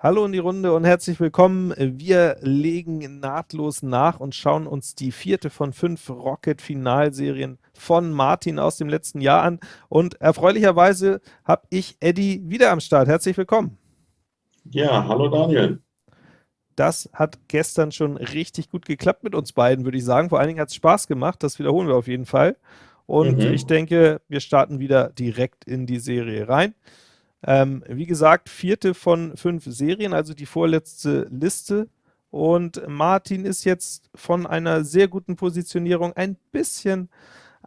Hallo in die Runde und herzlich willkommen. Wir legen nahtlos nach und schauen uns die vierte von fünf Rocket-Finalserien von Martin aus dem letzten Jahr an. Und erfreulicherweise habe ich Eddie wieder am Start. Herzlich willkommen. Ja, hallo Daniel. Das hat gestern schon richtig gut geklappt mit uns beiden, würde ich sagen. Vor allen Dingen hat es Spaß gemacht. Das wiederholen wir auf jeden Fall. Und mhm. ich denke, wir starten wieder direkt in die Serie rein. Ähm, wie gesagt, vierte von fünf Serien, also die vorletzte Liste. Und Martin ist jetzt von einer sehr guten Positionierung ein bisschen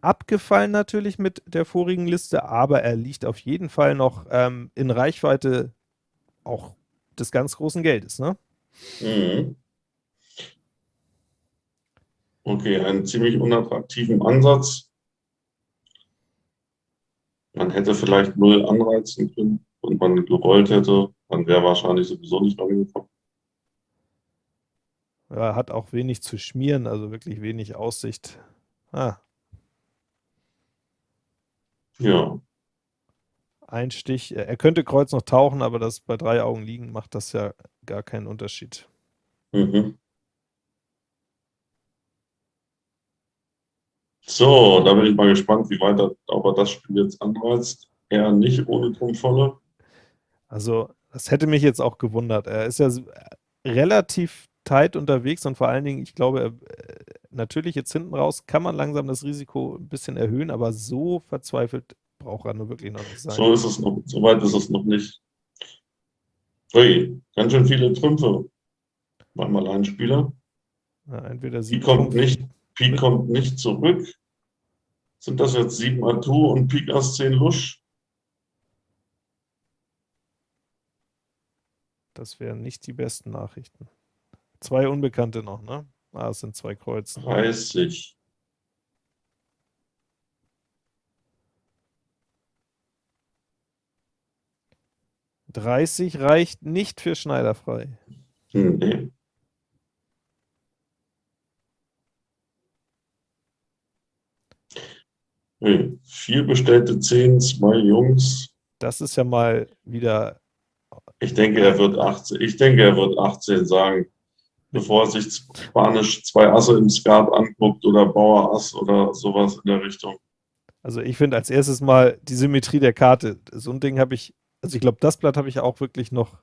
abgefallen natürlich mit der vorigen Liste, aber er liegt auf jeden Fall noch ähm, in Reichweite auch des ganz großen Geldes. Ne? Mhm. Okay, einen ziemlich unattraktiven Ansatz. Man hätte vielleicht null anreizen können und man gerollt hätte, dann wäre wahrscheinlich sowieso nicht rangekommen. Ja, hat auch wenig zu schmieren, also wirklich wenig Aussicht. Ah. Ja. Ein Stich, er könnte Kreuz noch tauchen, aber das bei drei Augen liegen macht das ja gar keinen Unterschied. Mhm. So, da bin ich mal gespannt, wie weit er, ob er das Spiel jetzt anreizt. Eher nicht ohne Trumpfvolle. Also, das hätte mich jetzt auch gewundert. Er ist ja relativ tight unterwegs und vor allen Dingen, ich glaube, er, äh, natürlich jetzt hinten raus kann man langsam das Risiko ein bisschen erhöhen, aber so verzweifelt braucht er nur wirklich noch nicht sein. So ist es noch, so weit ist es noch nicht. Ui, ganz schön viele Trümpfe beim Alleinspieler. Ja, entweder Pi kommt nicht, Pi kommt nicht zurück. Sind das jetzt sieben Atu und Pik Ass 10 Lusch? Das wären nicht die besten Nachrichten. Zwei Unbekannte noch, ne? Ah, es sind zwei Kreuzen. 30. Dreißig reicht nicht für Schneiderfrei. Nee. Nee, vier bestellte Zehn, zwei Jungs. Das ist ja mal wieder. Ich denke, er wird 18. Ich denke, er wird 18 sagen, bevor er sich Spanisch zwei Asse im Skat anguckt oder Bauer Ass oder sowas in der Richtung. Also ich finde als erstes mal die Symmetrie der Karte. So ein Ding habe ich, also ich glaube, das Blatt habe ich auch wirklich noch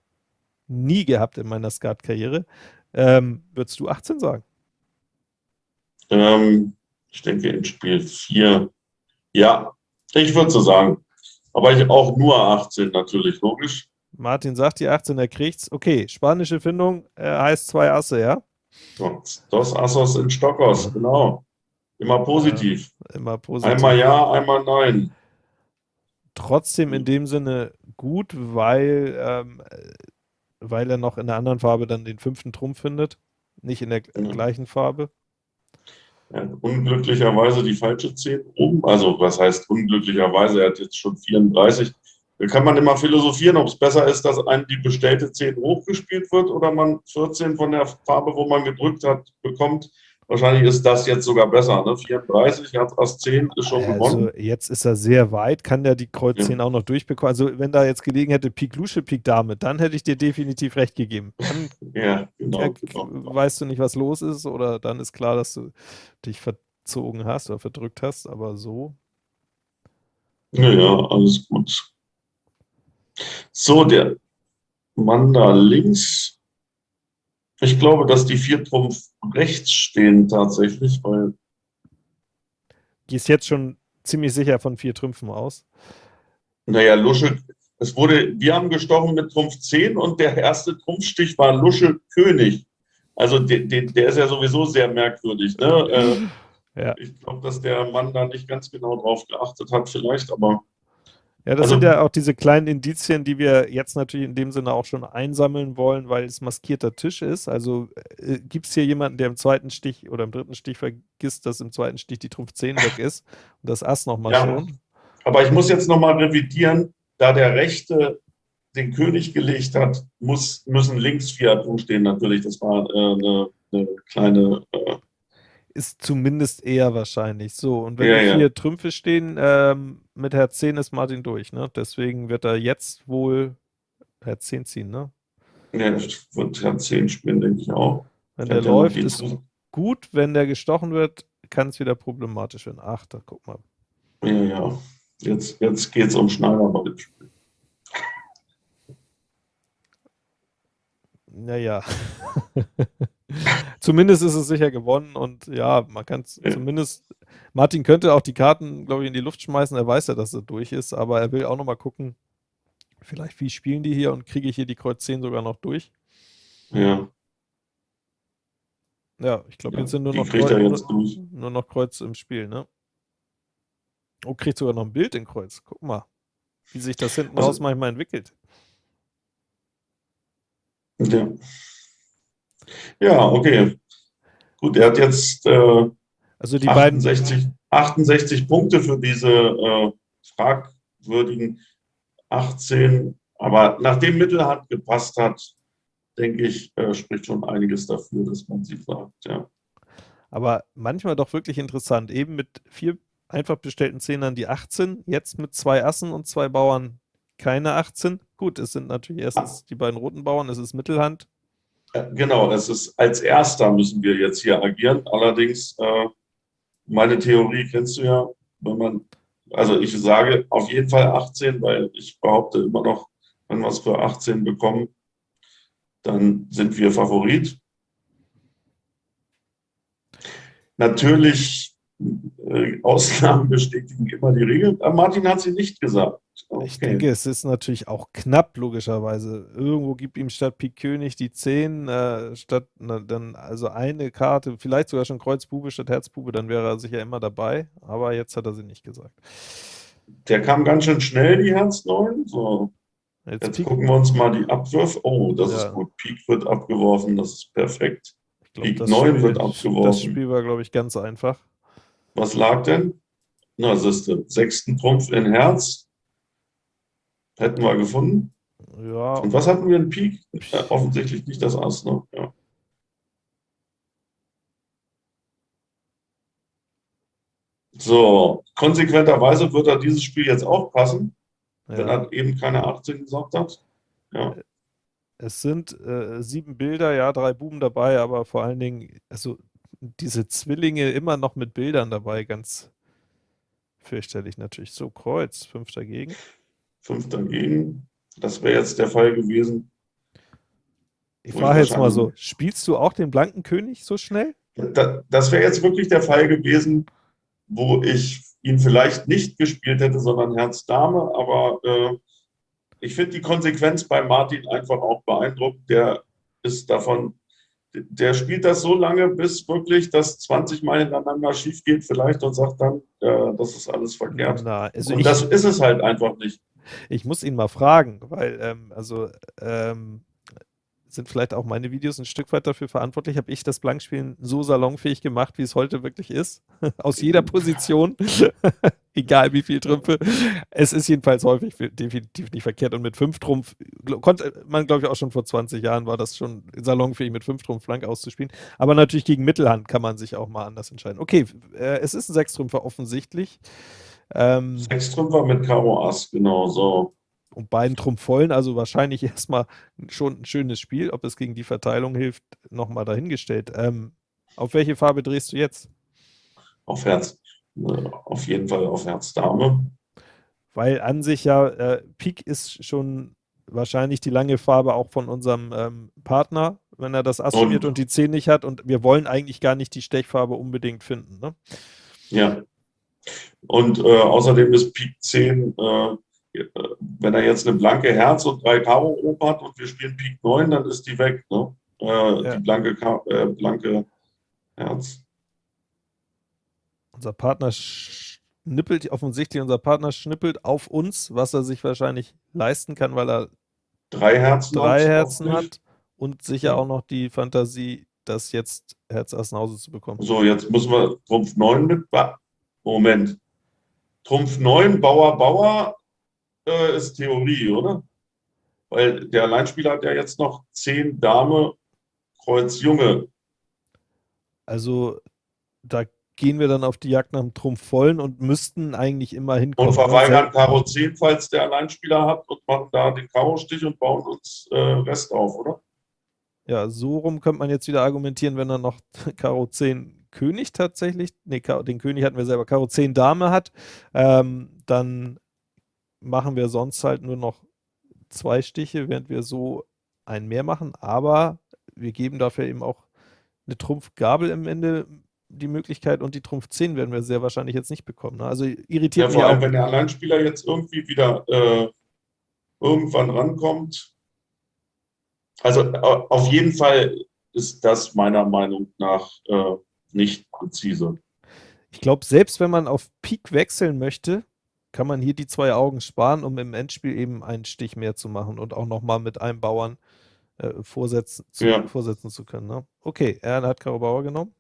nie gehabt in meiner Skat-Karriere. Ähm, würdest du 18 sagen? Ähm, ich denke in Spiel 4 ja, ich würde so sagen. Aber ich auch nur 18 natürlich, logisch. Martin sagt die 18, er kriegt's. Okay, spanische Findung äh, heißt zwei Asse, ja? Dos Assos in Stockos, genau. Immer positiv. Ja, immer positiv. Einmal ja, einmal nein. Trotzdem in dem Sinne gut, weil, ähm, weil er noch in der anderen Farbe dann den fünften Trumpf findet, nicht in der ja. gleichen Farbe. Er unglücklicherweise die falsche 10 oben. Also, was heißt unglücklicherweise? Er hat jetzt schon 34. Da kann man immer philosophieren, ob es besser ist, dass einem die bestellte 10 hochgespielt wird oder man 14 von der Farbe, wo man gedrückt hat, bekommt. Wahrscheinlich ist das jetzt sogar besser. Ne? 34, Herz Ass 10 ist schon also gewonnen. Jetzt ist er sehr weit, kann der die Kreuz ja. 10 auch noch durchbekommen. Also wenn da jetzt gelegen hätte Pik Lusche, Pik Dame, dann hätte ich dir definitiv recht gegeben. Dann ja, genau, äh, genau. weißt du nicht, was los ist oder dann ist klar, dass du dich verzogen hast oder verdrückt hast, aber so. Ja, ja, alles gut. So, der Mann da links ich glaube, dass die vier Trumpf rechts stehen tatsächlich, weil. Gehst jetzt schon ziemlich sicher von vier Trümpfen aus. Naja, Lusche, es wurde, wir haben gestochen mit Trumpf 10 und der erste Trumpfstich war Lusche König. Also de, de, der ist ja sowieso sehr merkwürdig. Ne? Äh, ja. Ich glaube, dass der Mann da nicht ganz genau drauf geachtet hat, vielleicht, aber ja, das also, sind ja auch diese kleinen Indizien, die wir jetzt natürlich in dem Sinne auch schon einsammeln wollen, weil es maskierter Tisch ist. Also äh, gibt es hier jemanden, der im zweiten Stich oder im dritten Stich vergisst, dass im zweiten Stich die Trumpf 10 weg ist und das Ass nochmal ja, schon? Aber ich muss jetzt nochmal revidieren, da der Rechte den König gelegt hat, muss, müssen links vier stehen natürlich. Das war äh, eine, eine, kleine äh, ist zumindest eher wahrscheinlich. So, und wenn ja, vier Trümpfe stehen, ähm, mit Herz 10 ist Martin durch, ne? Deswegen wird er jetzt wohl Herz 10 ziehen, ne? Ja, wird ja 10 spielen, denke ich auch. Wenn der läuft, ist gut. Wenn der gestochen wird, kann es wieder problematisch werden. Ach, da guck mal. Ja, ja. Jetzt, jetzt geht es um Schneider bei dem Spiel. Naja. zumindest ist es sicher gewonnen und ja, man kann es zumindest. Martin könnte auch die Karten, glaube ich, in die Luft schmeißen. Er weiß ja, dass er durch ist, aber er will auch nochmal gucken, vielleicht wie spielen die hier und kriege ich hier die Kreuz 10 sogar noch durch. Ja. Ja, ich glaube, ja, jetzt sind nur noch, Kreuz, nur noch Kreuz im Spiel, ne? Oh, kriegt sogar noch ein Bild in Kreuz. Guck mal, wie sich das hinten also, raus manchmal entwickelt. Ja. Ja, okay. Gut, er hat jetzt äh, also die 68, beiden 68 Punkte für diese äh, fragwürdigen 18. Aber nachdem Mittelhand gepasst hat, denke ich, äh, spricht schon einiges dafür, dass man sie sagt, ja. Aber manchmal doch wirklich interessant. Eben mit vier einfach bestellten Zehnern die 18, jetzt mit zwei Assen und zwei Bauern keine 18. Gut, es sind natürlich erstens die beiden roten Bauern, es ist Mittelhand. Genau, es ist als erster müssen wir jetzt hier agieren. Allerdings, äh, meine Theorie kennst du ja, wenn man, also ich sage auf jeden Fall 18, weil ich behaupte immer noch, wenn wir es für 18 bekommen, dann sind wir Favorit. Natürlich, äh, Ausnahmen bestätigen immer die Regel. Aber Martin hat sie nicht gesagt. Okay. Ich denke, es ist natürlich auch knapp, logischerweise. Irgendwo gibt ihm statt Pik König die 10, äh, statt na, dann also eine Karte, vielleicht sogar schon Kreuz Bube statt Herz Bube, dann wäre er sicher immer dabei. Aber jetzt hat er sie nicht gesagt. Der kam ganz schön schnell, die Herz 9. So. Jetzt, jetzt gucken wir uns mal die Abwürfe. Oh, das ja. ist gut. Pik wird abgeworfen, das ist perfekt. Glaub, Pik 9 Spiel, wird abgeworfen. Das Spiel war, glaube ich, ganz einfach. Was lag denn? Na, das ist der sechsten Trumpf in Herz. Hätten wir gefunden. Ja. Und was hatten wir in Pik? Äh, offensichtlich nicht das Ass, ne? Ja. So, konsequenterweise wird er dieses Spiel jetzt aufpassen, ja. wenn er eben keine 18 gesagt hat. Ja. Es sind äh, sieben Bilder, ja, drei Buben dabei, aber vor allen Dingen, also diese Zwillinge immer noch mit Bildern dabei, ganz fürchterlich natürlich. So, Kreuz, fünf dagegen. Fünf dagegen. Das wäre jetzt der Fall gewesen. Ich frage jetzt mal so, spielst du auch den blanken König so schnell? Da, das wäre jetzt wirklich der Fall gewesen, wo ich ihn vielleicht nicht gespielt hätte, sondern Herz Dame, aber äh, ich finde die Konsequenz bei Martin einfach auch beeindruckend. Der ist davon, der spielt das so lange, bis wirklich das 20 Mal hintereinander schief geht vielleicht und sagt dann, äh, das ist alles verkehrt. Na, also und das ist es halt einfach nicht. Ich muss ihn mal fragen, weil, ähm, also, ähm, sind vielleicht auch meine Videos ein Stück weit dafür verantwortlich. Habe ich das Blankspielen so salonfähig gemacht, wie es heute wirklich ist? Aus jeder Position, egal wie viel Trümpfe. Es ist jedenfalls häufig definitiv nicht verkehrt. Und mit fünf Trumpf konnte man, glaube ich, auch schon vor 20 Jahren war das schon salonfähig, mit fünf Trumpf Flank auszuspielen. Aber natürlich gegen Mittelhand kann man sich auch mal anders entscheiden. Okay, äh, es ist ein Sechstrümpfer offensichtlich. Ähm, Sechstrümpfer mit Karo Ass, genau so und beiden Trumpf vollen, also wahrscheinlich erstmal schon ein schönes Spiel. Ob es gegen die Verteilung hilft, nochmal dahingestellt. Ähm, auf welche Farbe drehst du jetzt? Auf Herz. Auf jeden Fall auf Herz Dame. Weil an sich ja, äh, Pik ist schon wahrscheinlich die lange Farbe auch von unserem ähm, Partner, wenn er das Ass und, und die 10 nicht hat. Und wir wollen eigentlich gar nicht die Stechfarbe unbedingt finden. Ne? Ja. Und äh, außerdem ist Pik 10 äh, wenn er jetzt eine blanke Herz und drei Karo Op hat und wir spielen Pik 9, dann ist die weg, ne? Äh, ja. Die blanke, äh, blanke Herz. Unser Partner schnippelt, offensichtlich unser Partner schnippelt auf uns, was er sich wahrscheinlich leisten kann, weil er drei Herzen, drei Herzen hat und sicher auch noch die Fantasie, das jetzt Herz Ass nach Hause zu bekommen. So, jetzt müssen wir Trumpf 9 mit. Moment. Trumpf 9, Bauer, Bauer, äh, ist Theorie, oder? Weil der Alleinspieler hat ja jetzt noch 10 Dame, Kreuz Junge. Also da gehen wir dann auf die Jagd nach dem Trumpf vollen und müssten eigentlich immer hinkommen. Und verweigern Karo 10, falls der Alleinspieler hat und machen da den Karo-Stich und bauen uns äh, Rest auf, oder? Ja, so rum könnte man jetzt wieder argumentieren, wenn er noch Karo 10 König tatsächlich, nee, den König hatten wir selber, Karo 10 Dame hat, ähm, dann machen wir sonst halt nur noch zwei Stiche, während wir so ein mehr machen, aber wir geben dafür eben auch eine Trumpfgabel im Ende die Möglichkeit und die Trumpf 10 werden wir sehr wahrscheinlich jetzt nicht bekommen. Ne? Also irritiert ja, vor allem, wenn der Alleinspieler jetzt irgendwie wieder äh, irgendwann rankommt. Also auf jeden Fall ist das meiner Meinung nach äh, nicht präzise. Ich glaube, selbst wenn man auf Pik wechseln möchte, kann man hier die zwei Augen sparen, um im Endspiel eben einen Stich mehr zu machen und auch nochmal mit einem Bauern äh, vorsetzen, zu, ja. vorsetzen zu können. Ne? Okay, er hat Karo Bauer genommen.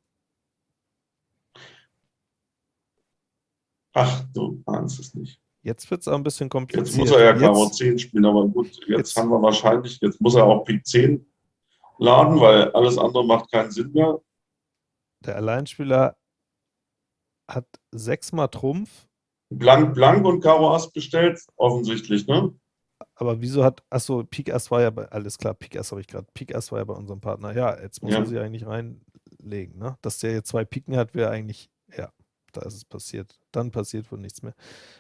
Ach, du ahnst es nicht. Jetzt wird es auch ein bisschen kompliziert. Jetzt muss er ja Karo 10 spielen, aber gut, jetzt, jetzt, haben wir wahrscheinlich, jetzt muss er auch Pik 10 laden, weil alles andere macht keinen Sinn mehr. Der Alleinspieler hat sechsmal Trumpf. Blank, Blank und Karo Ass bestellt, offensichtlich, ne? Aber wieso hat, achso, Pik Ass war ja bei, alles klar, Pik Ass habe ich gerade, Pik Ass war ja bei unserem Partner. Ja, jetzt muss ja. er sie eigentlich reinlegen, ne? Dass der jetzt zwei Piken hat, wäre eigentlich, ja, da ist es passiert. Dann passiert wohl nichts mehr.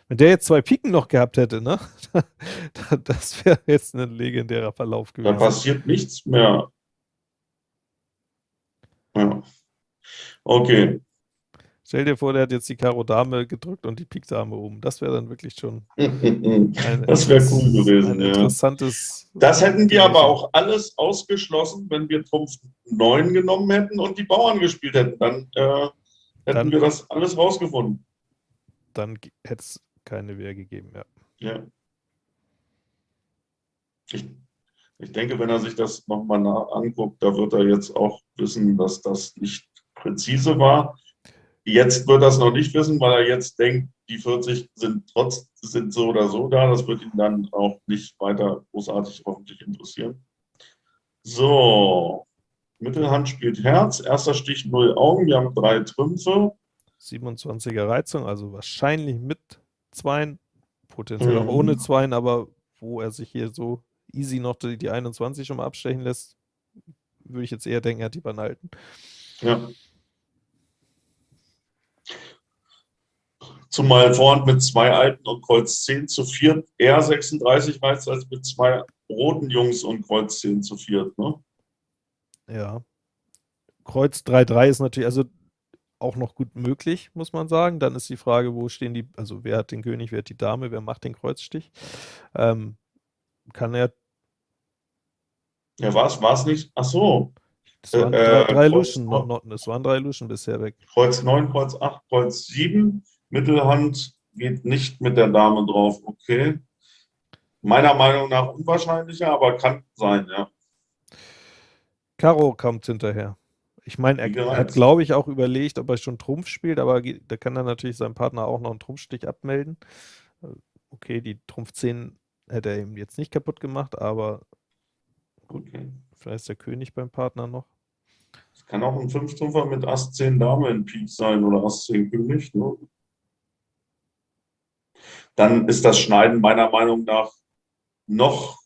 Wenn der jetzt zwei Piken noch gehabt hätte, ne? das wäre jetzt ein legendärer Verlauf gewesen. Da passiert nichts mehr. Ja. Okay. Stell dir vor, der hat jetzt die Karo Dame gedrückt und die Pik Dame oben. Das wäre dann wirklich schon ein, das wäre cool gewesen. Ja. interessantes. Das hätten wir aber auch alles ausgeschlossen, wenn wir Trumpf 9 genommen hätten und die Bauern gespielt hätten. Dann äh, hätten dann, wir das alles rausgefunden. Dann hätte es keine Wehr gegeben, ja. Ja. Ich, ich denke, wenn er sich das nochmal anguckt, da wird er jetzt auch wissen, dass das nicht präzise war. Jetzt wird er es noch nicht wissen, weil er jetzt denkt, die 40 sind trotz sind so oder so da. Das wird ihn dann auch nicht weiter großartig hoffentlich interessieren. So, Mittelhand spielt Herz, erster Stich 0 Augen, wir haben drei Trümpfe. 27er Reizung, also wahrscheinlich mit Zweien, potenziell mhm. auch ohne Zweien, aber wo er sich hier so easy noch die, die 21 schon mal abstechen lässt, würde ich jetzt eher denken, er hat die beiden. Ja. Zumal Vorhand mit zwei Alten und Kreuz 10 zu 4 eher 36 reizt als mit zwei roten Jungs und Kreuz 10 zu 4. Ne? Ja. Kreuz 3-3 ist natürlich also auch noch gut möglich, muss man sagen. Dann ist die Frage, wo stehen die, also wer hat den König, wer hat die Dame, wer macht den Kreuzstich? Ähm, kann er. Ja, war es nicht? Ach so. Es waren äh, drei, drei Luschen, noch, noch, es waren drei Luschen bisher weg. Kreuz 9, Kreuz 8, Kreuz 7. Mittelhand geht nicht mit der Dame drauf, okay. Meiner Meinung nach unwahrscheinlicher, aber kann sein, ja. Karo kommt hinterher. Ich meine, er, er hat, glaube ich, auch überlegt, ob er schon Trumpf spielt, aber da kann dann natürlich sein Partner auch noch einen Trumpfstich abmelden. Okay, die Trumpf 10 hätte er ihm jetzt nicht kaputt gemacht, aber okay. vielleicht ist der König beim Partner noch. Es kann auch ein Fünftrümpfer mit Ass 10 Dame in Pik sein oder Ass 10 König. Ne? Dann ist das Schneiden meiner Meinung nach noch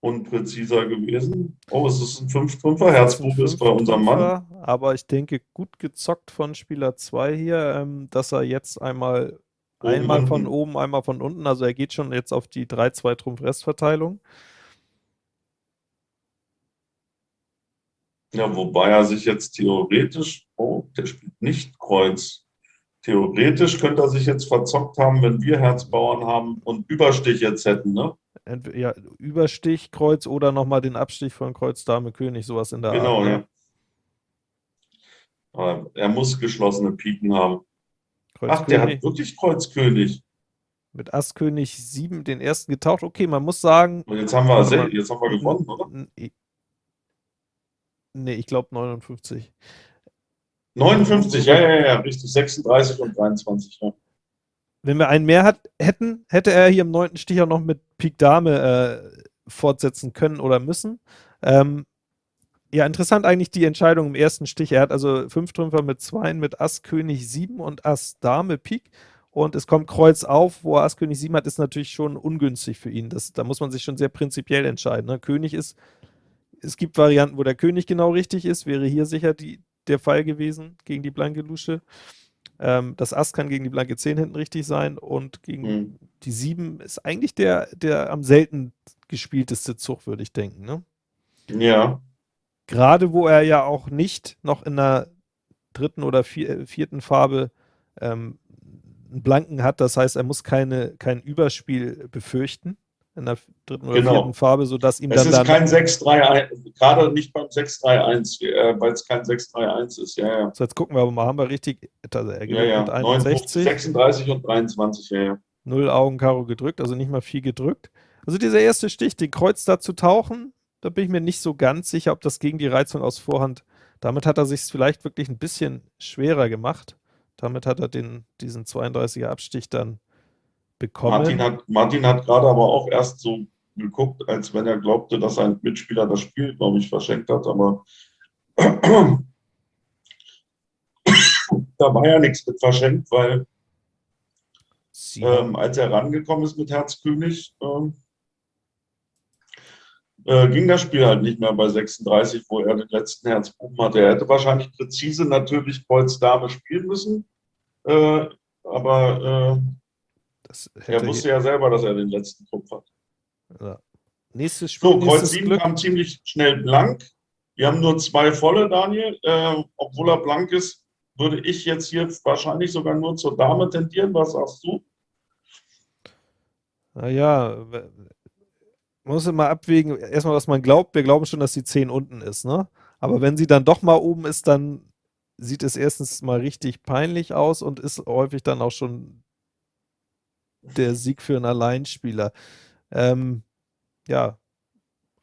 unpräziser gewesen. Oh, es ist ein 5-5er, Herzbuch ist bei unserem Mann. Aber ich denke, gut gezockt von Spieler 2 hier, ähm, dass er jetzt einmal oben einmal unten. von oben, einmal von unten, also er geht schon jetzt auf die 3-2 Trumpf-Restverteilung. Ja, wobei er sich jetzt theoretisch, oh, der spielt nicht Kreuz. Theoretisch könnte er sich jetzt verzockt haben, wenn wir Herzbauern haben und Überstich jetzt hätten, ne? Ja, Überstich, Kreuz oder nochmal den Abstich von Kreuz, Dame, König, sowas in der genau, Art. Genau, ja. Aber er muss geschlossene Piken haben. Kreuz Ach, der hat wirklich Kreuz König. Mit Ass König 7 den ersten getaucht. Okay, man muss sagen. Und jetzt haben wir, jetzt haben wir gewonnen, oder? Nee, ich glaube 59. 59, ja, ja, ja, richtig. 36 und 23, ja. Wenn wir einen mehr hat, hätten, hätte er hier im neunten Stich auch noch mit Pik Dame äh, fortsetzen können oder müssen. Ähm, Ja, interessant eigentlich die Entscheidung im ersten Stich. Er hat also fünf Trümpfer mit Zweien, mit Ass, König, Sieben und Ass, Dame, Pik. Und es kommt Kreuz auf, wo er Ass, König, Sieben hat, ist natürlich schon ungünstig für ihn. Das, da muss man sich schon sehr prinzipiell entscheiden. Ne? König ist, es gibt Varianten, wo der König genau richtig ist, wäre hier sicher die, der Fall gewesen gegen die blanke Lusche. Ähm, das Ass kann gegen die blanke 10 hinten richtig sein und gegen mhm. die 7 ist eigentlich der, der am selten gespielteste Zug, würde ich denken. Ne? Ja. Gerade wo er ja auch nicht noch in der dritten oder vier, vierten Farbe ähm, einen Blanken hat, das heißt, er muss keine, kein Überspiel befürchten in der dritten oder genau. vierten Farbe, sodass ihm es dann. Es ist kein 6-3-1, gerade nicht beim 6-3-1, äh, weil es kein 6-3-1 ist, ja, ja. So, jetzt gucken wir aber mal, haben wir richtig, also er gewinnt ja, ja. mit 61. 36 und 23, ja, ja. Null Augen Karo gedrückt, also nicht mal viel gedrückt. Also dieser erste Stich, den Kreuz da zu tauchen, da bin ich mir nicht so ganz sicher, ob das gegen die Reizung aus Vorhand, damit hat er sich vielleicht wirklich ein bisschen schwerer gemacht. Damit hat er den, diesen 32er Abstich dann bekommen. Martin hat, Martin hat gerade aber auch erst so geguckt, als wenn er glaubte, dass ein Mitspieler das Spiel, glaube ich, verschenkt hat, aber da war ja nichts mit verschenkt, weil ähm, als er rangekommen ist mit Herz König, ähm, äh, ging das Spiel halt nicht mehr bei 36, wo er den letzten Herzbuben hatte. Er hätte wahrscheinlich präzise natürlich Kreuz Dame spielen müssen, äh, aber äh, er wusste ja selber, dass er den letzten Trumpf hat. Ja. Nächstes Spiel. So, Kreuz 7 Glück. kam ziemlich schnell blank. Wir haben nur zwei volle, Daniel. Äh, obwohl er blank ist, würde ich jetzt hier wahrscheinlich sogar nur zur Dame tendieren. Was sagst du? Naja, man muss immer abwägen, erstmal, was man glaubt. Wir glauben schon, dass die 10 unten ist, ne? Aber wenn sie dann doch mal oben ist, dann sieht es erstens mal richtig peinlich aus und ist häufig dann auch schon der Sieg für einen Alleinspieler. Ähm, ja,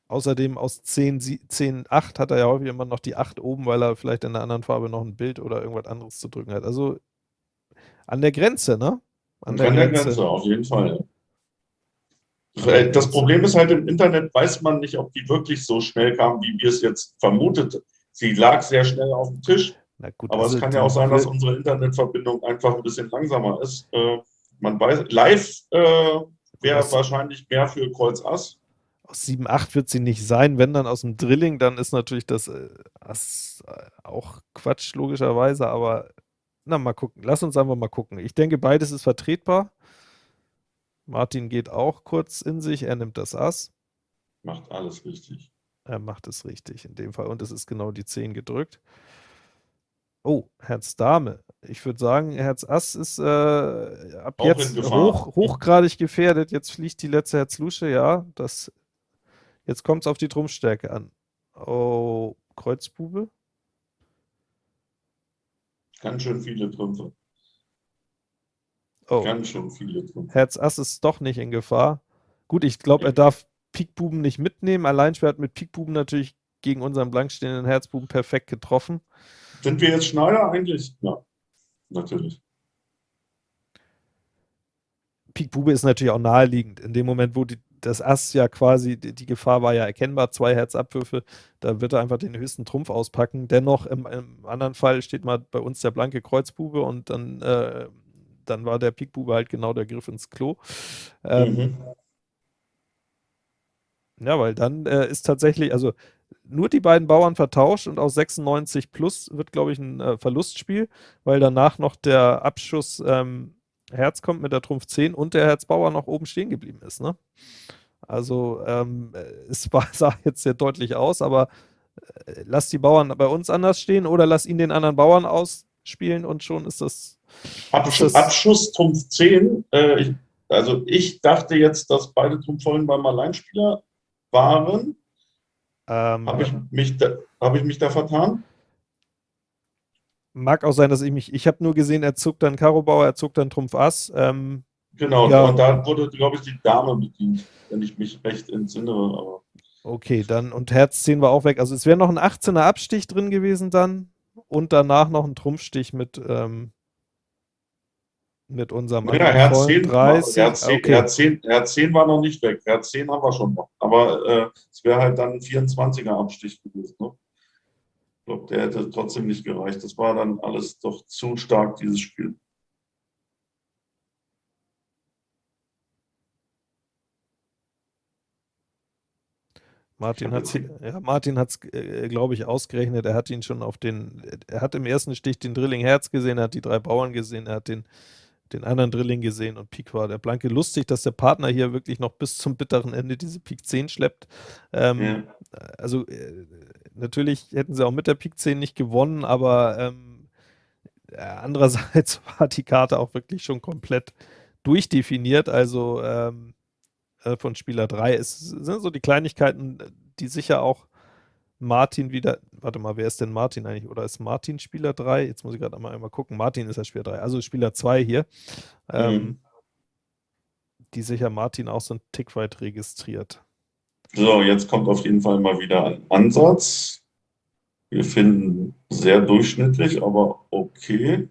außerdem aus 10, 10, 8 hat er ja häufig immer noch die 8 oben, weil er vielleicht in einer anderen Farbe noch ein Bild oder irgendwas anderes zu drücken hat. Also an der Grenze, ne? An der, an der Grenze. Grenze, auf jeden Fall. Äh, das Problem ist halt, im Internet weiß man nicht, ob die wirklich so schnell kam, wie wir es jetzt vermutet. Sie lag sehr schnell auf dem Tisch. Gut, aber also es kann ja auch sein, dass unsere Internetverbindung einfach ein bisschen langsamer ist. Man weiß, live äh, wäre wahrscheinlich mehr für Kreuz Ass. Aus 7-8 wird sie nicht sein. Wenn dann aus dem Drilling, dann ist natürlich das äh, Ass äh, auch Quatsch, logischerweise. Aber na, mal gucken. Lass uns einfach mal gucken. Ich denke, beides ist vertretbar. Martin geht auch kurz in sich, er nimmt das Ass. Macht alles richtig. Er macht es richtig in dem Fall und es ist genau die 10 gedrückt. Oh, Herz Dame. Ich würde sagen, Herz Ass ist äh, ab auch jetzt hoch, hochgradig gefährdet. Jetzt fliegt die letzte Herz Lusche, ja. Das, jetzt kommt es auf die Trumpfstärke an. Oh, Kreuzbube. Ganz schön viele Trümpfe. Oh. Ganz schön viele drin. Herz Ass ist doch nicht in Gefahr. Gut, ich glaube, er darf Pikbuben nicht mitnehmen. Alleinschwer hat mit Pikbuben natürlich gegen unseren blankstehenden Herzbuben perfekt getroffen. Sind wir jetzt Schneider eigentlich? Ja, natürlich. Pikbube ist natürlich auch naheliegend. In dem Moment, wo die, das Ass ja quasi, die, die, Gefahr war ja erkennbar, zwei Herzabwürfe, da wird er einfach den höchsten Trumpf auspacken. Dennoch, im, im anderen Fall steht mal bei uns der blanke Kreuzbube und dann äh, dann war der Pikbube halt genau der Griff ins Klo. Ähm, mhm. Ja, weil dann äh, ist tatsächlich, also nur die beiden Bauern vertauscht und aus 96 plus wird, glaube ich, ein äh, Verlustspiel, weil danach noch der Abschuss ähm, Herz kommt mit der Trumpf 10 und der Herzbauer noch oben stehen geblieben ist. Ne? Also ähm, es war, sah jetzt sehr deutlich aus, aber äh, lass die Bauern bei uns anders stehen oder lass ihn den anderen Bauern ausspielen und schon ist das Abschuss, Abschuss Trumpf 10. Äh, ich, also ich dachte jetzt, dass beide Trumpfvollen beim Alleinspieler waren. Ähm, Habe ich, mich da, hab ich mich da vertan? Mag auch sein, dass ich mich. Ich habe nur gesehen, er zog dann Karo Bauer, er zog dann Trumpf Ass. Ähm, genau, ja. und da wurde, glaube ich, die Dame bedient, wenn ich mich recht entsinne. Aber. Okay, dann und Herz 10 war auch weg. Also es wäre noch ein 18er Abstich drin gewesen dann und danach noch ein Trumpfstich mit ähm, mit unserem ja, Herz 10, 30. Herz 10, okay. Herz, 10, Herz 10 war noch nicht weg. Herz 10 haben wir schon noch. Aber äh, es wäre halt dann ein 24er Abstich gewesen. Ne? Ich glaube, der hätte trotzdem nicht gereicht. Das war dann alles doch zu stark, dieses Spiel. Martin hat ja, Martin hat es, äh, glaube ich, ausgerechnet. Er hat ihn schon auf den, er hat im ersten Stich den Drilling Herz gesehen, er hat die drei Bauern gesehen, er hat den, den anderen Drilling gesehen und Pik war der Blanke. Lustig, dass der Partner hier wirklich noch bis zum bitteren Ende diese Pik 10 schleppt. Ähm, ja. Also äh, natürlich hätten sie auch mit der Pik 10 nicht gewonnen, aber ähm, andererseits war die Karte auch wirklich schon komplett durchdefiniert. Also ähm, äh, von Spieler 3. Es sind so die Kleinigkeiten, die sicher auch Martin wieder, warte mal, wer ist denn Martin eigentlich? Oder ist Martin Spieler 3? Jetzt muss ich gerade einmal, einmal gucken. Martin ist ja Spieler 3, also Spieler 2 hier. Ähm, mhm. Die sicher Martin auch so ein Tick weit registriert. So, jetzt kommt auf jeden Fall mal wieder ein Ansatz. Wir finden sehr durchschnittlich, aber okay.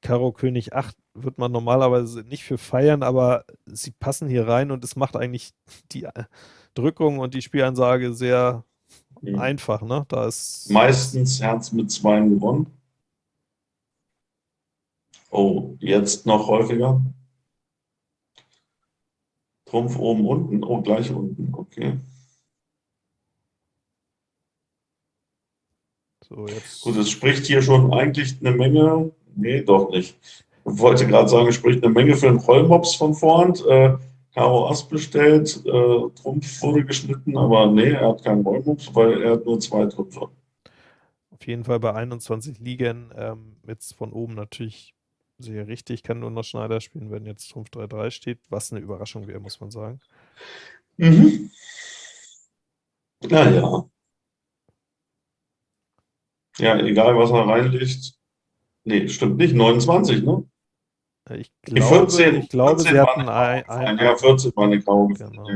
Karo König 8 wird man normalerweise nicht für feiern, aber sie passen hier rein und es macht eigentlich die Drückung und die Spielansage sehr mhm. einfach. Ne? Da ist Meistens Herz mit zwei gewonnen. Oh, jetzt noch häufiger. Trumpf oben, unten. Oh, gleich unten. Okay. So, jetzt. Gut, es spricht hier schon eigentlich eine Menge. Nee, doch nicht wollte gerade sagen, es spricht eine Menge für den Rollmops von Vorhand. Äh, Karo Ass bestellt, äh, Trumpf wurde geschnitten, aber nee, er hat keinen Rollmops, weil er hat nur zwei Trümpfe. Auf jeden Fall bei 21 Ligen, ähm, jetzt von oben natürlich sehr richtig, kann nur noch Schneider spielen, wenn jetzt Trumpf 3-3 steht, was eine Überraschung wäre, muss man sagen. Mhm. Naja. Ja, egal was er reinlegt. Nee, stimmt nicht, 29, ne? Ich glaube, 14, ich glaube 14 sie hatten ein, ein, Ja, 14 war eine graue. Genau.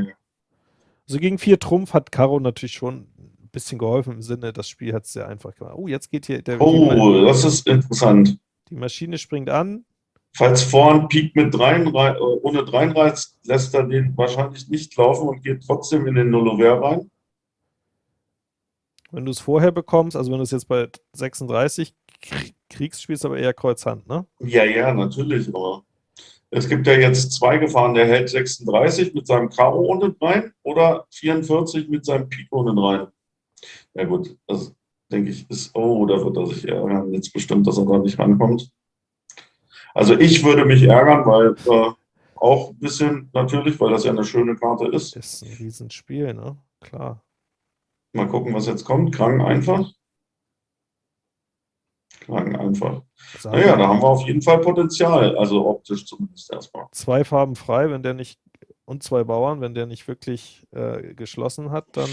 Also gegen vier Trumpf hat Karo natürlich schon ein bisschen geholfen im Sinne, das Spiel hat es sehr einfach gemacht. Oh, jetzt geht hier der. Oh, das ist interessant. Die Maschine springt an. Falls vorn Pik mit dreien, ohne Dreinreiz, lässt er den wahrscheinlich nicht laufen und geht trotzdem in den Nullover rein. Wenn du es vorher bekommst, also wenn du es jetzt bei 36 kriegst, spielst du aber eher Kreuzhand, ne? Ja, ja, natürlich, aber es gibt ja jetzt zwei Gefahren. Der hält 36 mit seinem Karo unten rein oder 44 mit seinem Pik unten rein. Ja gut, das denke ich ist, oh, da wird er sich ärgern. Jetzt bestimmt, dass er da nicht rankommt. Also ich würde mich ärgern, weil äh, auch ein bisschen natürlich, weil das ja eine schöne Karte ist. Das ist ein Riesenspiel, ne? Klar. Mal gucken, was jetzt kommt. Krang einfach. Krang einfach. Naja, da haben wir auf jeden Fall Potenzial, also optisch zumindest erstmal. Zwei Farben frei, wenn der nicht, und zwei Bauern, wenn der nicht wirklich äh, geschlossen hat, dann.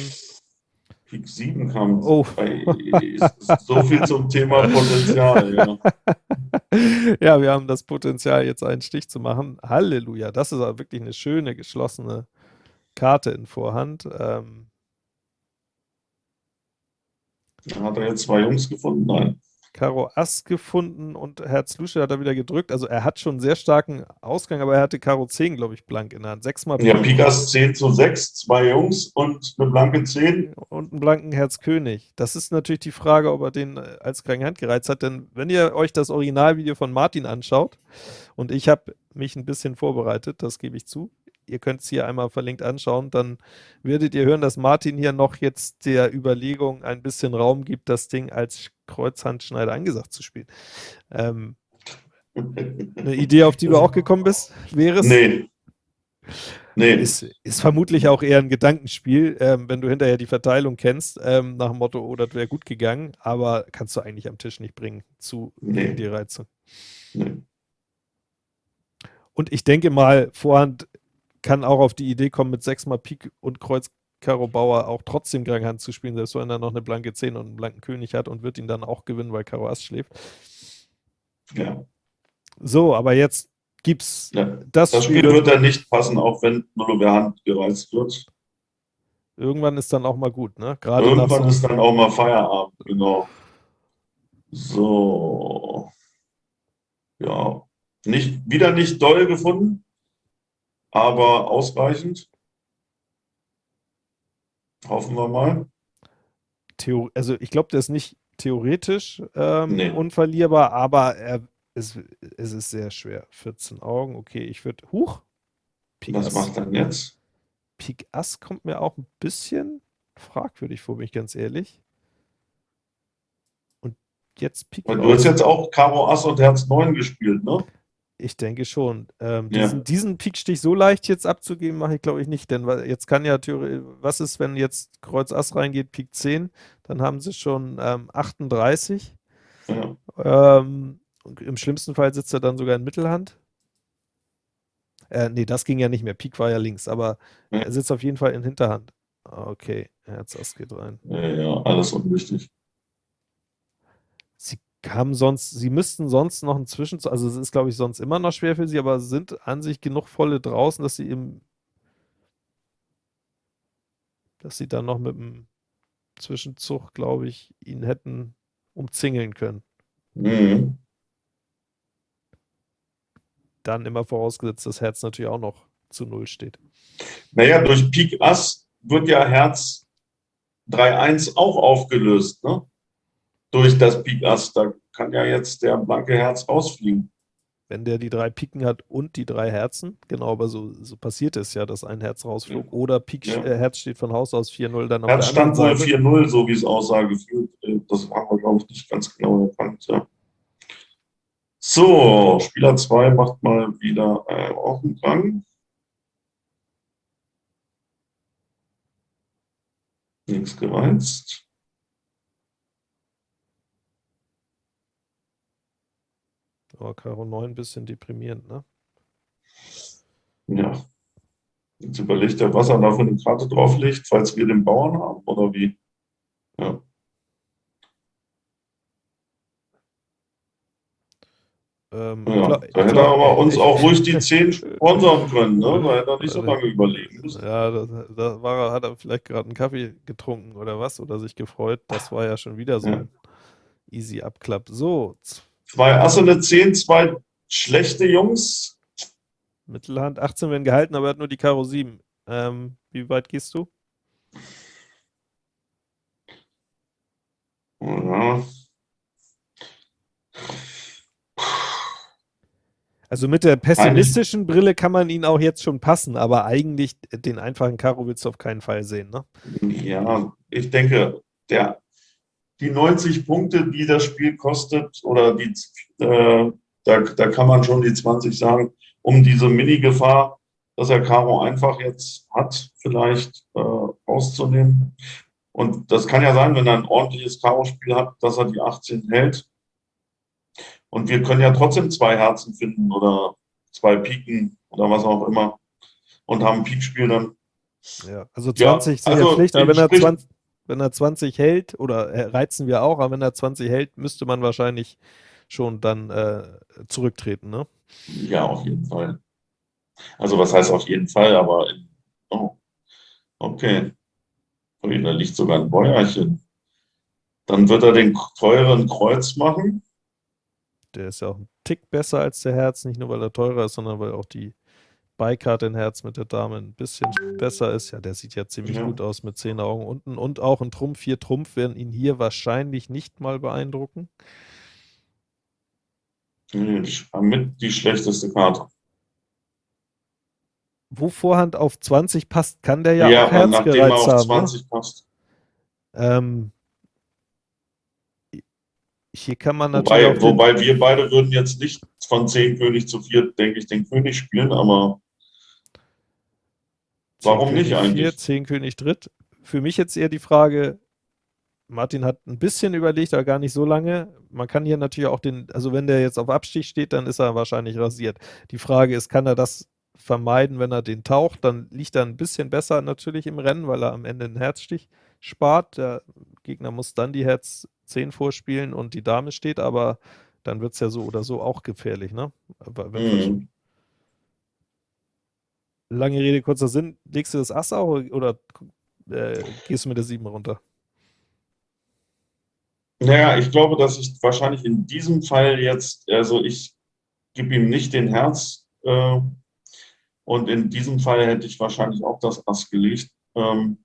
Pik 7 kam. Oh. so viel zum Thema Potenzial. Ja. ja, wir haben das Potenzial, jetzt einen Stich zu machen. Halleluja, das ist aber wirklich eine schöne, geschlossene Karte in Vorhand. Ähm, hat er jetzt zwei Jungs gefunden? Nein. Karo Ass gefunden und Herz Lusche hat er wieder gedrückt. Also er hat schon einen sehr starken Ausgang, aber er hatte Karo 10, glaube ich, blank in der Hand. Sechsmal Ja, Pikas 10 zu 6, zwei Jungs und eine blanke 10. Und einen blanken Herz König. Das ist natürlich die Frage, ob er den äh, als kranke Hand gereizt hat. Denn wenn ihr euch das Originalvideo von Martin anschaut, und ich habe mich ein bisschen vorbereitet, das gebe ich zu, ihr könnt es hier einmal verlinkt anschauen, dann werdet ihr hören, dass Martin hier noch jetzt der Überlegung ein bisschen Raum gibt, das Ding als Kreuzhandschneider angesagt zu spielen. Ähm, eine Idee, auf die du auch gekommen bist, wäre es? Nee. Nee. Ist, ist vermutlich auch eher ein Gedankenspiel, ähm, wenn du hinterher die Verteilung kennst, ähm, nach dem Motto, oh, das wäre gut gegangen, aber kannst du eigentlich am Tisch nicht bringen zu nee. die Reize. Nee. Und ich denke mal, Vorhand kann auch auf die Idee kommen, mit sechsmal Pik und Kreuz Karo Bauer auch trotzdem Hand zu spielen, selbst wenn er noch eine blanke 10 und einen blanken König hat und wird ihn dann auch gewinnen, weil Karo Ass schläft. Ja. So, aber jetzt gibt's ja. das, das Spiel, Spiel wird dann nicht passen, auch wenn nur über Hand gereizt wird. Irgendwann ist dann auch mal gut, ne? Gerade Irgendwann so ist dann auch mal Feierabend, genau. So. Ja. Nicht, wieder nicht doll gefunden aber ausreichend. Hoffen wir mal. Theor also ich glaube, der ist nicht theoretisch ähm, nee. unverlierbar, aber er, es, es ist sehr schwer. 14 Augen, okay, ich würde, huch. Pik Was Ass. macht dann jetzt? Pik Ass kommt mir auch ein bisschen fragwürdig vor, bin ich ganz ehrlich. Und jetzt Pik Du hast jetzt auch Karo Ass und Herz 9 gespielt, ne? Ich denke schon. Ähm, diesen, ja. diesen Pikstich so leicht jetzt abzugeben, mache ich glaube ich nicht, denn jetzt kann ja theoretisch, was ist, wenn jetzt Kreuz Ass reingeht, Pik 10, dann haben sie schon ähm, 38. Ja. Ähm, Im schlimmsten Fall sitzt er dann sogar in Mittelhand. Äh, nee, das ging ja nicht mehr. Pik war ja links, aber ja. er sitzt auf jeden Fall in Hinterhand. Okay, Herz Ass geht rein. Ja, ja, alles unwichtig haben sonst, sie müssten sonst noch ein Zwischen, also es ist glaube ich sonst immer noch schwer für sie, aber sind an sich genug volle draußen, dass sie im, dass sie dann noch mit dem Zwischenzug, glaube ich, ihn hätten umzingeln können. Mhm. Dann immer vorausgesetzt, dass Herz natürlich auch noch zu Null steht. Naja, durch Pik Ass wird ja Herz 3-1 auch aufgelöst, ne? Durch das Pik Ass. Da kann ja jetzt der blanke Herz rausfliegen. Wenn der die drei Piken hat und die drei Herzen, genau, aber so, so passiert es ja, dass ein Herz rausflog. Ja. Oder Pik, ja. äh, Herz steht von Haus aus 4-0 dann Herz stand wohl 4-0, so wie es aussah, gefühlt. Äh, das haben wir, glaube ich, nicht ganz genau erkannt. Ja. So, Spieler 2 macht mal wieder äh, auch einen Gang. Nichts gereizt. Aber Karo 9 ein bisschen deprimierend, ne? Ja. Jetzt überlegt er, was er da für eine Karte drauflegt, falls wir den Bauern haben oder wie. Ja. Ähm, ja, da hätte er aber uns auch ruhig die 10 sponsern können, ne? Da hätte er nicht so lange überlegen müssen. Ja, da, war, hat er vielleicht gerade einen Kaffee getrunken oder was oder sich gefreut. Das war ja schon wieder so ja. ein easy Abklapp. So, Zwei Asse, eine 10, zwei schlechte Jungs. Mittelhand, 18 werden gehalten, aber er hat nur die Karo 7. Ähm, wie weit gehst du? Ja. Also mit der pessimistischen eigentlich, Brille kann man ihn auch jetzt schon passen, aber eigentlich den einfachen Karo willst du auf keinen Fall sehen, ne? Ja, ich denke, der die 90 Punkte, die das Spiel kostet, oder die, äh, da, da kann man schon die 20 sagen, um diese Mini-Gefahr, dass er Karo einfach jetzt hat, vielleicht äh, rauszunehmen. Und das kann ja sein, wenn er ein ordentliches Karo-Spiel hat, dass er die 18 hält. Und wir können ja trotzdem zwei Herzen finden oder zwei Piken oder was auch immer und haben ein Pikspiel dann. Ja, also 20 ja, sind also ja Pflicht, aber wenn er 20, wenn er 20 hält, oder äh, reizen wir auch, aber wenn er 20 hält, müsste man wahrscheinlich schon dann äh, zurücktreten, ne? Ja, auf jeden Fall. Also was heißt auf jeden Fall, aber oh, okay. da liegt sogar ein Bäuerchen. Dann wird er den teuren Kreuz machen. Der ist ja auch ein Tick besser als der Herz, nicht nur weil er teurer ist, sondern weil auch die Beikarte in Herz mit der Dame ein bisschen besser ist. Ja, der sieht ja ziemlich ja. gut aus mit zehn Augen unten. Und auch ein Trumpf, vier Trumpf werden ihn hier wahrscheinlich nicht mal beeindrucken. Mit die schlechteste Karte. Wo Vorhand auf 20 passt, kann der ja, ja auch Herz gereizt er auf haben. 20 ne? passt. Ähm, hier kann man natürlich. Wobei, wobei wir beide würden jetzt nicht von 10 König zu 4, denke ich, den König spielen, aber Warum König nicht eigentlich? 4, 10 König Dritt. Für mich jetzt eher die Frage, Martin hat ein bisschen überlegt, aber gar nicht so lange. Man kann hier natürlich auch den, also wenn der jetzt auf Abstich steht, dann ist er wahrscheinlich rasiert. Die Frage ist, kann er das vermeiden, wenn er den taucht? Dann liegt er ein bisschen besser natürlich im Rennen, weil er am Ende einen Herzstich spart. Der Gegner muss dann die Herz 10 vorspielen und die Dame steht, aber dann wird es ja so oder so auch gefährlich, ne? Aber wenn mhm lange Rede, kurzer Sinn, legst du das Ass auch oder äh, gehst du mit der 7 runter? Naja, ich glaube, dass ich wahrscheinlich in diesem Fall jetzt, also ich gebe ihm nicht den Herz äh, und in diesem Fall hätte ich wahrscheinlich auch das Ass gelegt, ähm,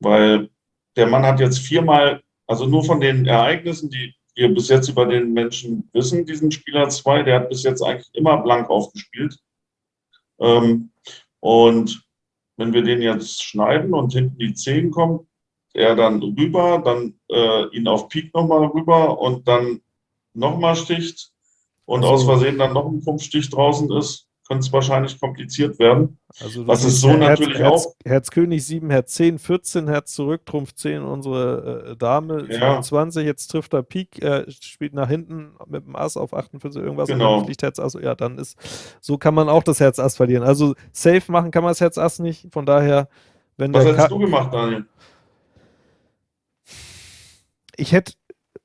weil der Mann hat jetzt viermal, also nur von den Ereignissen, die wir bis jetzt über den Menschen wissen, diesen Spieler 2, der hat bis jetzt eigentlich immer blank aufgespielt. Ähm, und wenn wir den jetzt schneiden und hinten die 10 kommt, er dann rüber, dann äh, ihn auf Peak nochmal rüber und dann nochmal sticht und aus Versehen dann noch ein Trumpfstich draußen ist, könnte es wahrscheinlich kompliziert werden. Also Was ist so Herz, natürlich Herz, auch. Herz König 7, Herz 10, 14, Herz zurück, Trumpf 10, unsere äh, Dame ja. 22, jetzt trifft er Pik, äh, spielt nach hinten mit dem Ass auf 48 irgendwas genau. und dann Herz Ass. Ja, dann ist, so kann man auch das Herz Ass verlieren. Also safe machen kann man das Herz Ass nicht, von daher, wenn Was hättest du gemacht, Daniel? Ich hätte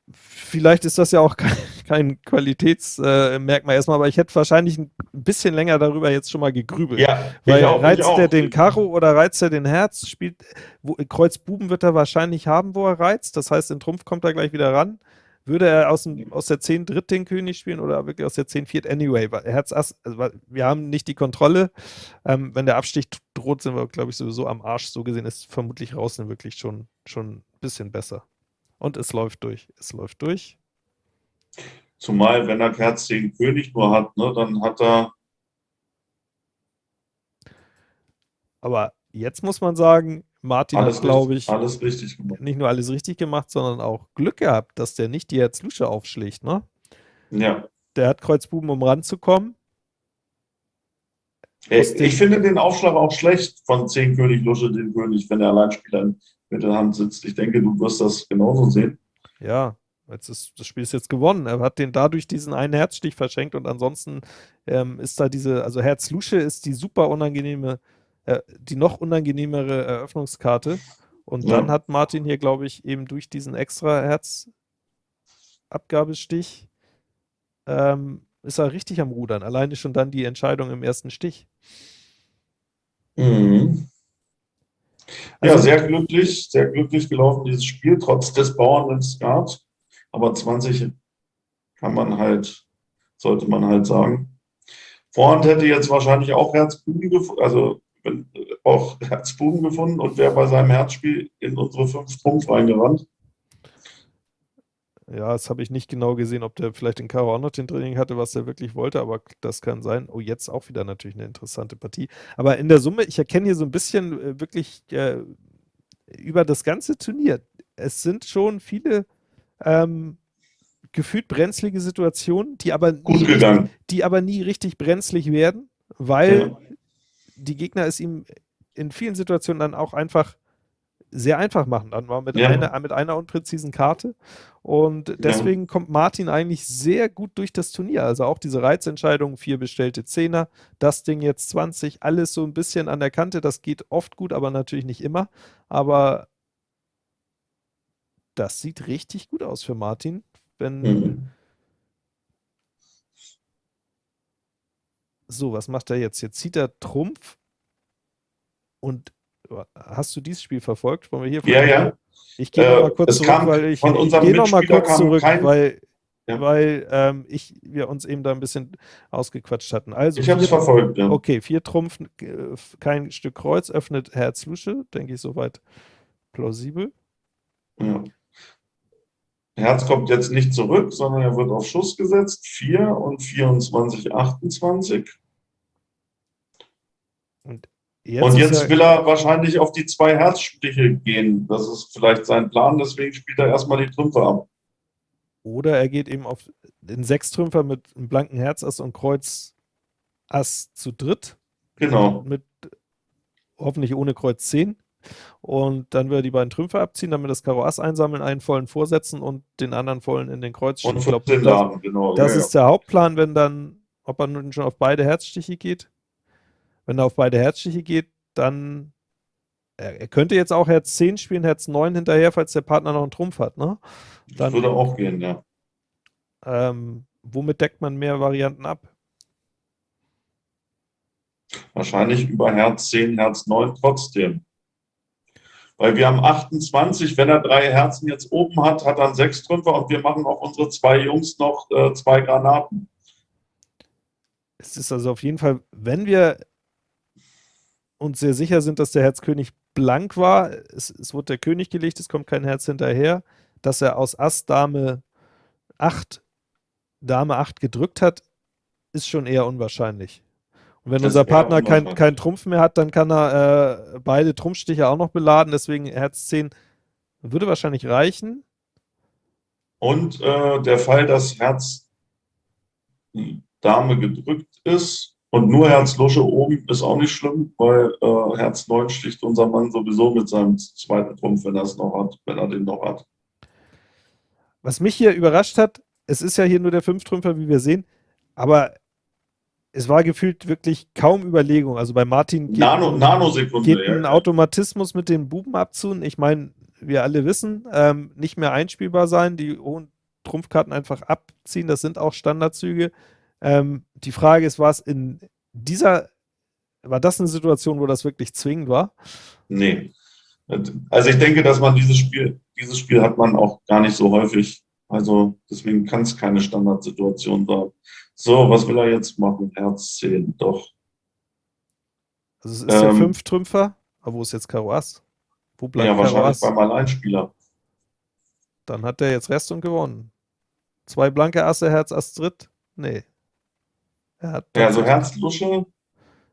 vielleicht ist das ja auch kein, kein Qualitätsmerkmal äh, erstmal, aber ich hätte wahrscheinlich ein bisschen länger darüber jetzt schon mal gegrübelt. Ja, Weil auch, reizt er den Karo oder reizt er den Herz? Spielt, wo, Kreuz Buben wird er wahrscheinlich haben, wo er reizt. Das heißt, in Trumpf kommt er gleich wieder ran. Würde er aus, dem, aus der 10 Dritt den König spielen oder wirklich aus der 10 Viert? Anyway, Herz Ass, also wir haben nicht die Kontrolle. Ähm, wenn der Abstich droht, sind wir, glaube ich, sowieso am Arsch. So gesehen ist vermutlich draußen wirklich schon, schon ein bisschen besser. Und es läuft durch. Es läuft durch. Zumal, wenn er Herz 10 König nur hat, ne, dann hat er. Aber jetzt muss man sagen, Martin alles hat, glaube ich, alles richtig gemacht. nicht nur alles richtig gemacht, sondern auch Glück gehabt, dass der nicht die Herz-Lusche aufschlägt. Ne? Ja. Der hat Kreuzbuben, um ranzukommen. Ich, ich finde den Aufschlag auch schlecht von 10 König Lusche, den König, wenn der Alleinspieler mit der Hand sitzt. Ich denke, du wirst das genauso sehen. Ja, jetzt ist, das Spiel ist jetzt gewonnen. Er hat den dadurch diesen einen Herzstich verschenkt und ansonsten ähm, ist da diese, also Herz-Lusche ist die super unangenehme, äh, die noch unangenehmere Eröffnungskarte. Und ja. dann hat Martin hier, glaube ich, eben durch diesen extra Herzabgabestich ähm, ist er richtig am Rudern. Alleine schon dann die Entscheidung im ersten Stich. Mhm. Ja, also, sehr glücklich, sehr glücklich gelaufen, dieses Spiel, trotz des Bauern im Skat. Aber 20 kann man halt, sollte man halt sagen. Vorhand hätte jetzt wahrscheinlich auch Herzbuben gefunden, also auch Herzbuben gefunden und wäre bei seinem Herzspiel in unsere fünf Trumpf reingerannt. Ja, das habe ich nicht genau gesehen, ob der vielleicht in Karo auch noch den Training hatte, was er wirklich wollte, aber das kann sein. Oh, jetzt auch wieder natürlich eine interessante Partie. Aber in der Summe, ich erkenne hier so ein bisschen äh, wirklich äh, über das ganze Turnier. Es sind schon viele ähm, gefühlt brenzlige Situationen, die aber, nie richtig, die aber nie richtig brenzlig werden, weil ja. die Gegner es ihm in vielen Situationen dann auch einfach sehr einfach machen, dann mal mit, ja. einer, mit einer unpräzisen Karte. Und deswegen ja. kommt Martin eigentlich sehr gut durch das Turnier. Also auch diese Reizentscheidung, vier bestellte Zehner, das Ding jetzt 20, alles so ein bisschen an der Kante. Das geht oft gut, aber natürlich nicht immer. Aber das sieht richtig gut aus für Martin. Wenn. Mhm. So, was macht er jetzt? Jetzt zieht er Trumpf und Hast du dieses Spiel verfolgt? Wollen wir hier ja, ja. Ich gehe äh, mal kurz zurück, weil ich, ich gehe noch mal kurz zurück, kein, weil, ja. weil ähm, ich, wir uns eben da ein bisschen ausgequatscht hatten. Also ich habe es verfolgt, ja. Okay, vier Trumpf, äh, kein Stück Kreuz, öffnet Herz Lusche, denke ich soweit plausibel. Ja. Herz kommt jetzt nicht zurück, sondern er wird auf Schuss gesetzt. 4 und 24, 28. Und Jetzt und jetzt will er wahrscheinlich auf die zwei Herzstiche gehen. Das ist vielleicht sein Plan, deswegen spielt er erstmal die Trümpfe ab. Oder er geht eben auf den Sechstrümpfer mit einem blanken Herzass und Kreuz Ass zu dritt. Genau. Mit hoffentlich ohne Kreuz 10. Und dann will er die beiden Trümpfe abziehen, damit das Karo Ass einsammeln, einen vollen vorsetzen und den anderen vollen in den Kreuz schieben. Und 14 glaub, Laden, genau. Das ja, ist der Hauptplan, wenn dann, ob er nun schon auf beide Herzstiche geht. Wenn er auf beide Herzstiche geht, dann er, er, könnte jetzt auch Herz 10 spielen, Herz 9 hinterher, falls der Partner noch einen Trumpf hat, ne? Dann, das würde auch gehen, ja. Ähm, womit deckt man mehr Varianten ab? Wahrscheinlich über Herz 10, Herz 9 trotzdem. Weil wir haben 28, wenn er drei Herzen jetzt oben hat, hat er einen Sechstrümpfer und wir machen auf unsere zwei Jungs noch äh, zwei Granaten. Es ist also auf jeden Fall, wenn wir uns sehr sicher sind, dass der Herzkönig blank war. Es, es wurde der König gelegt, es kommt kein Herz hinterher. Dass er aus Ass Dame 8, Dame 8 gedrückt hat, ist schon eher unwahrscheinlich. Und wenn das unser Partner keinen kein Trumpf mehr hat, dann kann er äh, beide Trumpfstiche auch noch beladen. Deswegen Herz 10 würde wahrscheinlich reichen. Und äh, der Fall, dass Herz Dame gedrückt ist und nur Herz Lusche oben, ist auch nicht schlimm, weil äh, Herz 9 sticht unser Mann sowieso mit seinem zweiten Trumpf, wenn er es noch hat, wenn er den noch hat. Was mich hier überrascht hat, es ist ja hier nur der Fünftrümpfer, wie wir sehen, aber es war gefühlt wirklich kaum Überlegung. Also bei Martin geht, Nano, Nanosekunde, geht ein. Automatismus mit den Buben abzunehmen. Ich meine, wir alle wissen, ähm, nicht mehr einspielbar sein, die hohen Trumpfkarten einfach abziehen, das sind auch Standardzüge. Ähm, die Frage ist, war es in dieser, war das eine Situation, wo das wirklich zwingend war? Nee. Also ich denke, dass man dieses Spiel, dieses Spiel hat man auch gar nicht so häufig. Also deswegen kann es keine Standardsituation sein. So, was will er jetzt machen? Herz 10, doch. Also es ist ähm, der Fünftrümpfer, aber wo ist jetzt Karo Ass? Wo bleibt ja, Karo wahrscheinlich beim Alleinspieler. Dann hat er jetzt Rest und gewonnen. Zwei blanke Asse, Herz, Ass, Dritt? Nee. Er hat ja, also Herz, Lusche,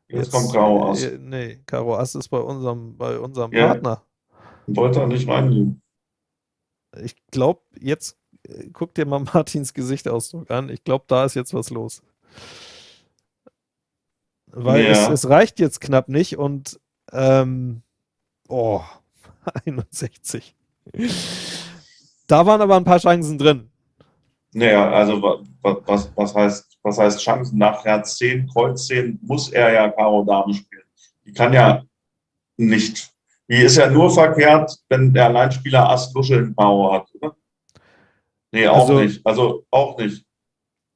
jetzt, jetzt kommt Karo Ass. Äh, nee, Karo Ass ist bei unserem, bei unserem ja, Partner. Wollte er nicht reinnehmen. Ich glaube, jetzt guck dir mal Martins Gesichtsausdruck an. Ich glaube, da ist jetzt was los. Weil ja. es, es, reicht jetzt knapp nicht und ähm, oh, 61. Da waren aber ein paar Chancen drin. Naja, also was, was, heißt, was heißt Chancen? Nach Herz 10, Kreuz 10 muss er ja Karo Dame spielen. Die kann ja nicht. Die ist ja nur verkehrt, wenn der Alleinspieler Ass Lusche in Karo hat, oder? Nee, auch also, nicht. Also auch nicht.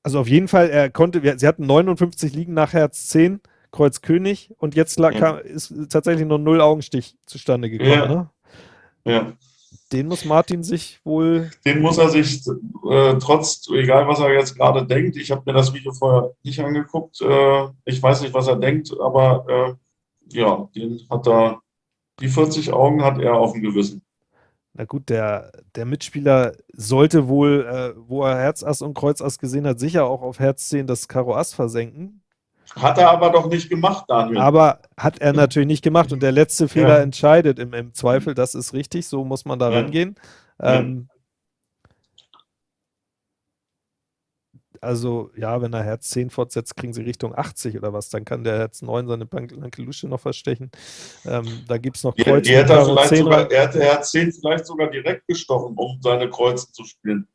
Also auf jeden Fall, er konnte, sie hatten 59 Liegen nach Herz 10, Kreuz König und jetzt lag, ja. ist tatsächlich nur null Augenstich zustande gekommen. Ja. Ne? ja. Den muss Martin sich wohl. Den muss er sich, äh, trotz, egal was er jetzt gerade denkt, ich habe mir das Video vorher nicht angeguckt, äh, ich weiß nicht, was er denkt, aber äh, ja, den hat er, die 40 Augen hat er auf dem Gewissen na gut, der, der Mitspieler sollte wohl, äh, wo er Herz Ass und Kreuz Ass gesehen hat, sicher auch auf Herz 10 das Karo Ass versenken. Hat er aber doch nicht gemacht, Daniel. Aber hat er natürlich nicht gemacht und der letzte Fehler ja. entscheidet im, im, Zweifel, das ist richtig, so muss man da ja. rangehen. Ähm, Also, ja, wenn er Herz 10 fortsetzt, kriegen sie Richtung 80 oder was. Dann kann der Herz 9 seine blanke Lusche noch verstechen. Ähm, da gibt es noch Kreuze. Hätte er, vielleicht sogar, er hätte Herz 10 vielleicht sogar direkt gestochen, um seine Kreuze zu spielen.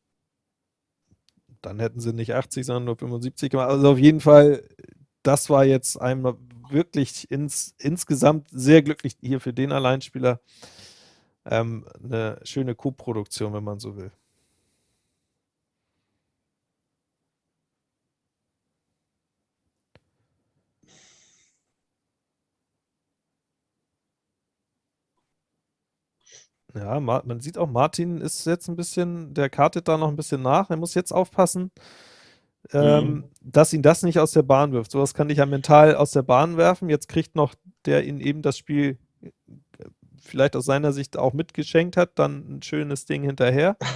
Dann hätten sie nicht 80, sondern nur 75 gemacht. Also auf jeden Fall, das war jetzt einmal wirklich ins, insgesamt sehr glücklich hier für den Alleinspieler. Ähm, eine schöne Co-Produktion, wenn man so will. Ja, man sieht auch, Martin ist jetzt ein bisschen, der kartet da noch ein bisschen nach. Er muss jetzt aufpassen, ähm, mhm. dass ihn das nicht aus der Bahn wirft. Sowas kann dich ja mental aus der Bahn werfen. Jetzt kriegt noch der ihn eben das Spiel äh, vielleicht aus seiner Sicht auch mitgeschenkt hat, dann ein schönes Ding hinterher.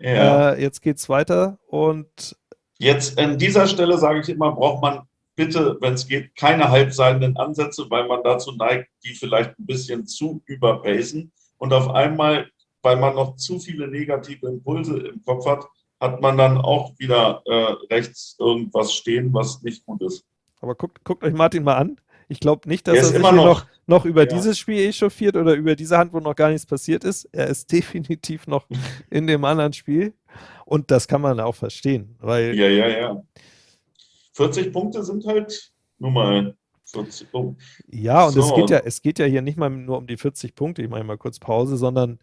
Ja. Äh, jetzt geht's weiter und jetzt an dieser Stelle sage ich immer, braucht man bitte, wenn es geht, keine halbseidenen Ansätze, weil man dazu neigt, die vielleicht ein bisschen zu überpacen und auf einmal, weil man noch zu viele negative Impulse im Kopf hat, hat man dann auch wieder äh, rechts irgendwas stehen, was nicht gut ist. Aber guckt, guckt euch Martin mal an. Ich glaube nicht, dass er, er sich noch, noch, noch, über ja. dieses Spiel echauffiert oder über diese Hand, wo noch gar nichts passiert ist. Er ist definitiv noch in dem anderen Spiel. Und das kann man auch verstehen. Weil ja, ja, ja. 40 Punkte sind halt nun mal ja, und so. es, geht ja, es geht ja hier nicht mal nur um die 40 Punkte, ich mache mal kurz Pause, sondern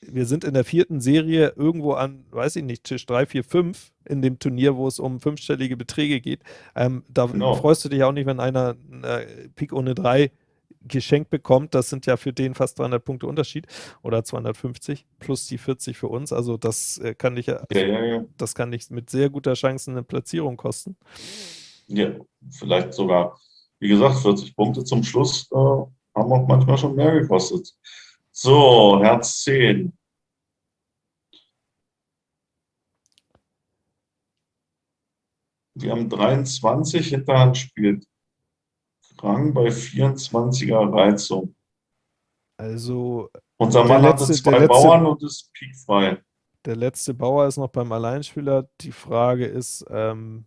wir sind in der vierten Serie irgendwo an, weiß ich nicht, Tisch 3, 4, 5 in dem Turnier, wo es um fünfstellige Beträge geht. Ähm, da genau. freust du dich auch nicht, wenn einer eine Pik ohne 3 geschenkt bekommt. Das sind ja für den fast 300 Punkte Unterschied oder 250 plus die 40 für uns. Also das äh, kann dich ja, ja, das kann dich mit sehr guter Chance eine Platzierung kosten. Ja, vielleicht sogar wie gesagt, 40 Punkte zum Schluss, äh, haben auch manchmal schon mehr gekostet. So, Herz 10. Wir haben 23, Hinterhand spielt Rang bei 24er Reizung. Also. Unser Mann letzte, hatte zwei letzte, Bauern und ist piekfrei. Der letzte Bauer ist noch beim Alleinspieler. Die Frage ist, ähm,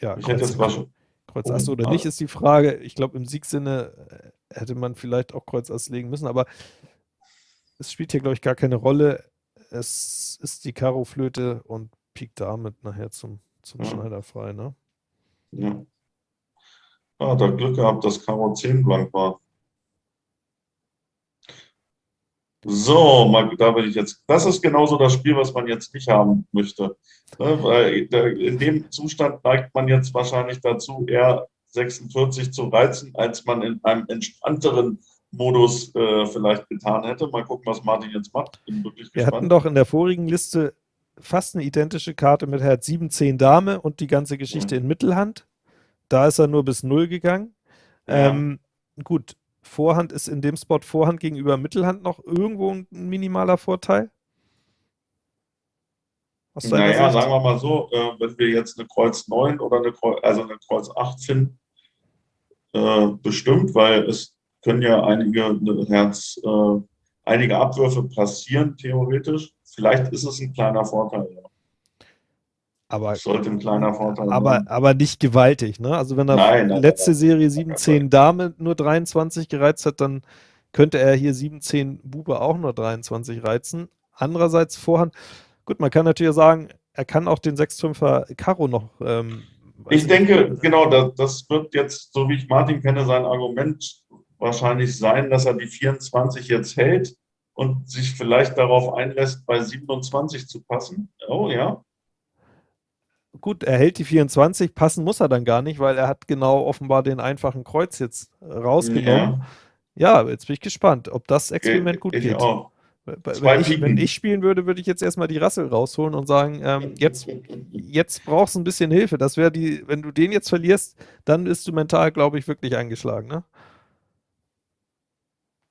ja, ich hätte jetzt schon, Kreuz Ass oder nicht, ist die Frage. Ich glaube, im Siegsinne äh, hätte man vielleicht auch Kreuz Ass legen müssen, aber es spielt hier, glaube ich, gar keine Rolle. Es ist die Karo-Flöte und Pik damit nachher zum, zum ja. Schneider frei, ne? Ja. Ah, da Glück gehabt, dass Karo 10 blank war. So, da bin ich jetzt. Das ist genauso das Spiel, was man jetzt nicht haben möchte. Ne, in dem Zustand neigt man jetzt wahrscheinlich dazu, eher 46 zu reizen, als man in einem entspannteren Modus äh, vielleicht getan hätte. Mal gucken, was Martin jetzt macht. Bin wirklich Wir gespannt. hatten doch in der vorigen Liste fast eine identische Karte mit Herz 7, 10 Dame und die ganze Geschichte mhm. in Mittelhand. Da ist er nur bis 0 gegangen. Ja. Ähm, gut, Vorhand ist in dem Spot Vorhand gegenüber Mittelhand noch irgendwo ein minimaler Vorteil? naja, sagen wir mal so, äh, wenn wir jetzt eine Kreuz 9 oder eine Kreuz, also eine Kreuz 8 finden, äh, bestimmt, weil es können ja einige Herz, äh, einige Abwürfe passieren, theoretisch. Vielleicht ist es ein kleiner Vorteil, ja. Aber, Sollte ein kleiner Vorteil aber, sein. Aber nicht gewaltig, ne? Also wenn er nein, nein, letzte nein, Serie 17 Dame nur 23 gereizt hat, dann könnte er hier 17 Bube auch nur 23 reizen. Andererseits Vorhand, gut, man kann natürlich sagen, er kann auch den 6-5er Karo noch. Ähm, ich denke, genau, das, das wird jetzt, so wie ich Martin kenne, sein Argument wahrscheinlich sein, dass er die 24 jetzt hält und sich vielleicht darauf einlässt, bei 27 zu passen. Oh ja, gut, er hält die 24, passen muss er dann gar nicht, weil er hat genau offenbar den einfachen Kreuz jetzt rausgenommen. Ja, ja jetzt bin ich gespannt, ob das Experiment gut ich geht. Auch. Wenn ich, wenn ich, spielen würde, würde ich jetzt erstmal die Rassel rausholen und sagen, ähm, jetzt, jetzt brauchst du ein bisschen Hilfe. Das wäre die, wenn du den jetzt verlierst, dann bist du mental, glaube ich, wirklich eingeschlagen. Ne?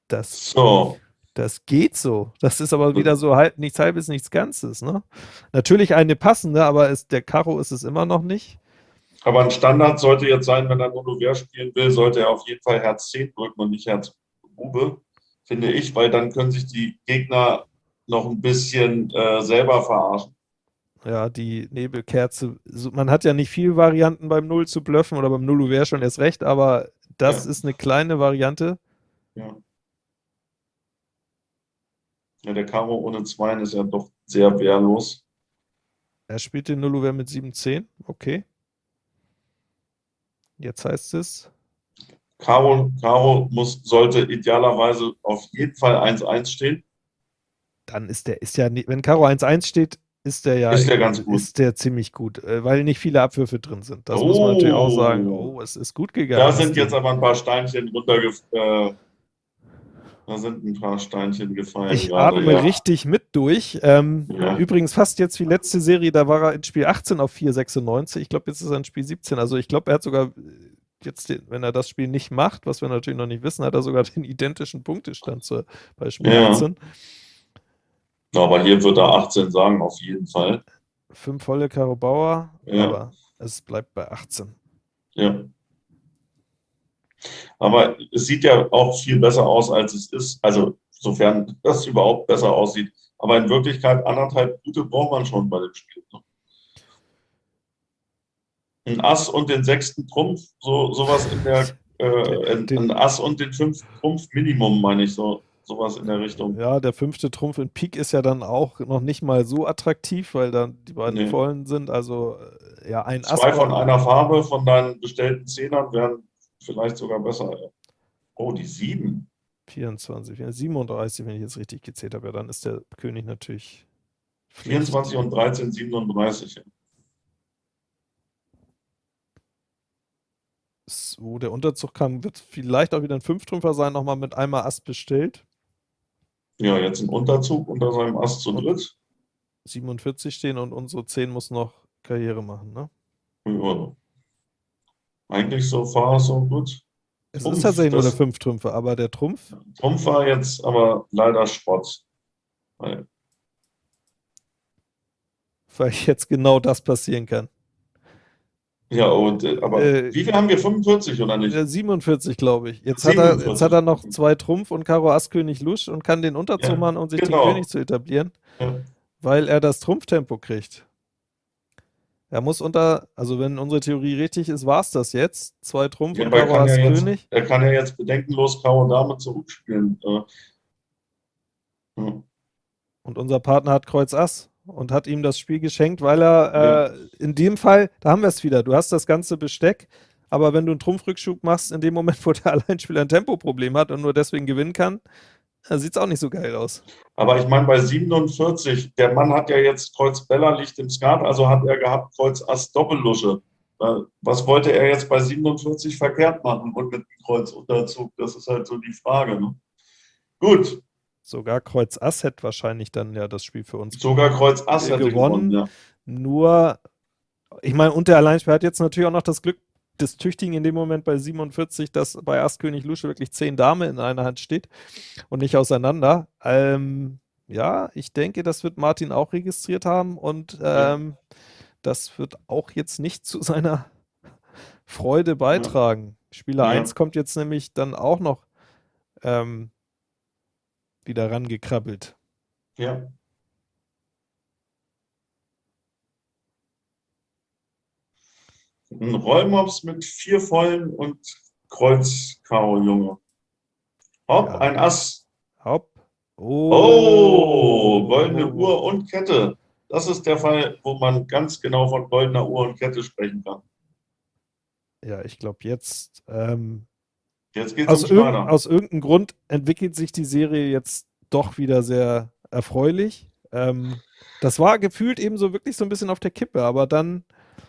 Das, so. Das geht so. Das ist aber wieder so halb, nichts halbes, nichts Ganzes. Ne? Natürlich eine passende, aber ist, der Karo ist es immer noch nicht. Aber ein Standard sollte jetzt sein, wenn er Monover spielen will, sollte er auf jeden Fall Herz 10 drücken und nicht Herz Bube, finde ich, weil dann können sich die Gegner noch ein bisschen äh, selber verarschen. Ja, die Nebelkerze. Man hat ja nicht viele Varianten beim Null zu bluffen oder beim Null wäre schon erst recht, aber das ja. ist eine kleine Variante. Ja. Ja, der Karo ohne Zweien ist ja doch sehr wehrlos. Er spielt den Nulluver mit 7-10, okay. Jetzt heißt es. Karo, Karo muss, sollte idealerweise auf jeden Fall 1-1 stehen. Dann ist der, ist ja, wenn Karo 1-1 steht, ist der ja ist der ganz gut. Ist der ziemlich gut, äh, weil nicht viele Abwürfe drin sind. Das oh, muss man natürlich auch sagen. Oh, es ist gut gegangen. Da sind jetzt aber ein paar Steinchen runtergefallen. Äh, da sind ein paar Steinchen gefallen. Ich gerade, atme ja. richtig mit durch. Ähm, ja. Übrigens fast jetzt wie letzte Serie, da war er in Spiel 18 auf 4,96. Ich glaube, jetzt ist er in Spiel 17. Also ich glaube, er hat sogar jetzt, den, wenn er das Spiel nicht macht, was wir natürlich noch nicht wissen, hat er sogar den identischen Punktestand zu, bei Spiel ja. 18. Aber hier wird er 18 sagen, auf jeden Fall. Fünf volle Karo Bauer, ja. aber es bleibt bei 18. Ja. Aber es sieht ja auch viel besser aus, als es ist. Also sofern das überhaupt besser aussieht. Aber in Wirklichkeit anderthalb gute braucht man schon bei dem Spiel. Ne? Ein Ass und den sechsten Trumpf, so sowas in der äh, ein Ass und den fünften Trumpf Minimum, meine ich, so sowas in der Richtung. Ja, der fünfte Trumpf in Pik ist ja dann auch noch nicht mal so attraktiv, weil dann die beiden nee. vollen sind. Also äh, ja, ein Ass. Zwei von einer Farbe von deinen bestellten Zehnern wären vielleicht sogar besser. Oh, die 7. 24, 37, wenn ich jetzt richtig gezählt habe. Ja, dann ist der König natürlich. 24 und 13, 37. So, der Unterzug kam, wird vielleicht auch wieder ein Fünftrümpfer sein, nochmal mit einmal Ass bestellt. Ja, jetzt ein Unterzug unter seinem Ass zu dritt. 47 stehen und unsere 10 muss noch Karriere machen, ne? Ja. Eigentlich so far, so gut. Es Trumpf, ist tatsächlich nur der fünf Trümpfe, aber der Trumpf. Trumpf war jetzt aber leider Schrott. Weil, weil jetzt genau das passieren kann. Ja, und, äh, aber äh, wie viel haben wir? 45 oder nicht? 47, glaube ich. Jetzt hat, er, jetzt hat er noch zwei Trumpf und Karo Ass König Lusch und kann den Unterzug machen, um sich genau. den König zu etablieren, ja. weil er das Trumpftempo kriegt. Er muss unter, also wenn unsere Theorie richtig ist, war es das jetzt. Zwei Trumpf ja, und Karo Ass ja König. Er kann ja jetzt bedenkenlos Karo Dame zurückspielen. Hm. Und unser Partner hat Kreuz Ass und hat ihm das Spiel geschenkt, weil er ja. äh, in dem Fall, da haben wir es wieder, du hast das ganze Besteck, aber wenn du einen Trumpfrückschub machst, in dem Moment, wo der Alleinspieler ein Tempoproblem hat und nur deswegen gewinnen kann, sieht es auch nicht so geil aus. Aber ich meine, bei 47, der Mann hat ja jetzt Kreuz Bella Licht im Skat, also hat er gehabt Kreuz Ass Doppellusche. Was wollte er jetzt bei 47 verkehrt machen und mit dem Kreuz Unterzug? Das ist halt so die Frage. Ne? Gut, Sogar Kreuz Ass hätte wahrscheinlich dann ja das Spiel für uns Sogar Kreuz Ass hätte gewonnen. gewonnen ja. Nur, ich meine, und der Alleinspieler hat jetzt natürlich auch noch das Glück des Tüchtigen in dem Moment bei 47, dass bei Ass König Lusche wirklich zehn Dame in einer Hand steht und nicht auseinander. Ähm, ja, ich denke, das wird Martin auch registriert haben und ähm, ja. das wird auch jetzt nicht zu seiner Freude beitragen. Ja. Spieler ja. 1 kommt jetzt nämlich dann auch noch ähm, wieder rangekrabbelt. Ja. Ein Rollmops mit vier Vollen und Kreuz Karo Junge. Hopp, ja. ein Ass. Hopp. Oh. oh, goldene oh. Uhr und Kette. Das ist der Fall, wo man ganz genau von goldener Uhr und Kette sprechen kann. Ja, ich glaube jetzt ähm, Jetzt geht's aus, irg aus irgendeinem Grund entwickelt sich die Serie jetzt doch wieder sehr erfreulich. Ähm, das war gefühlt eben so wirklich so ein bisschen auf der Kippe, aber dann,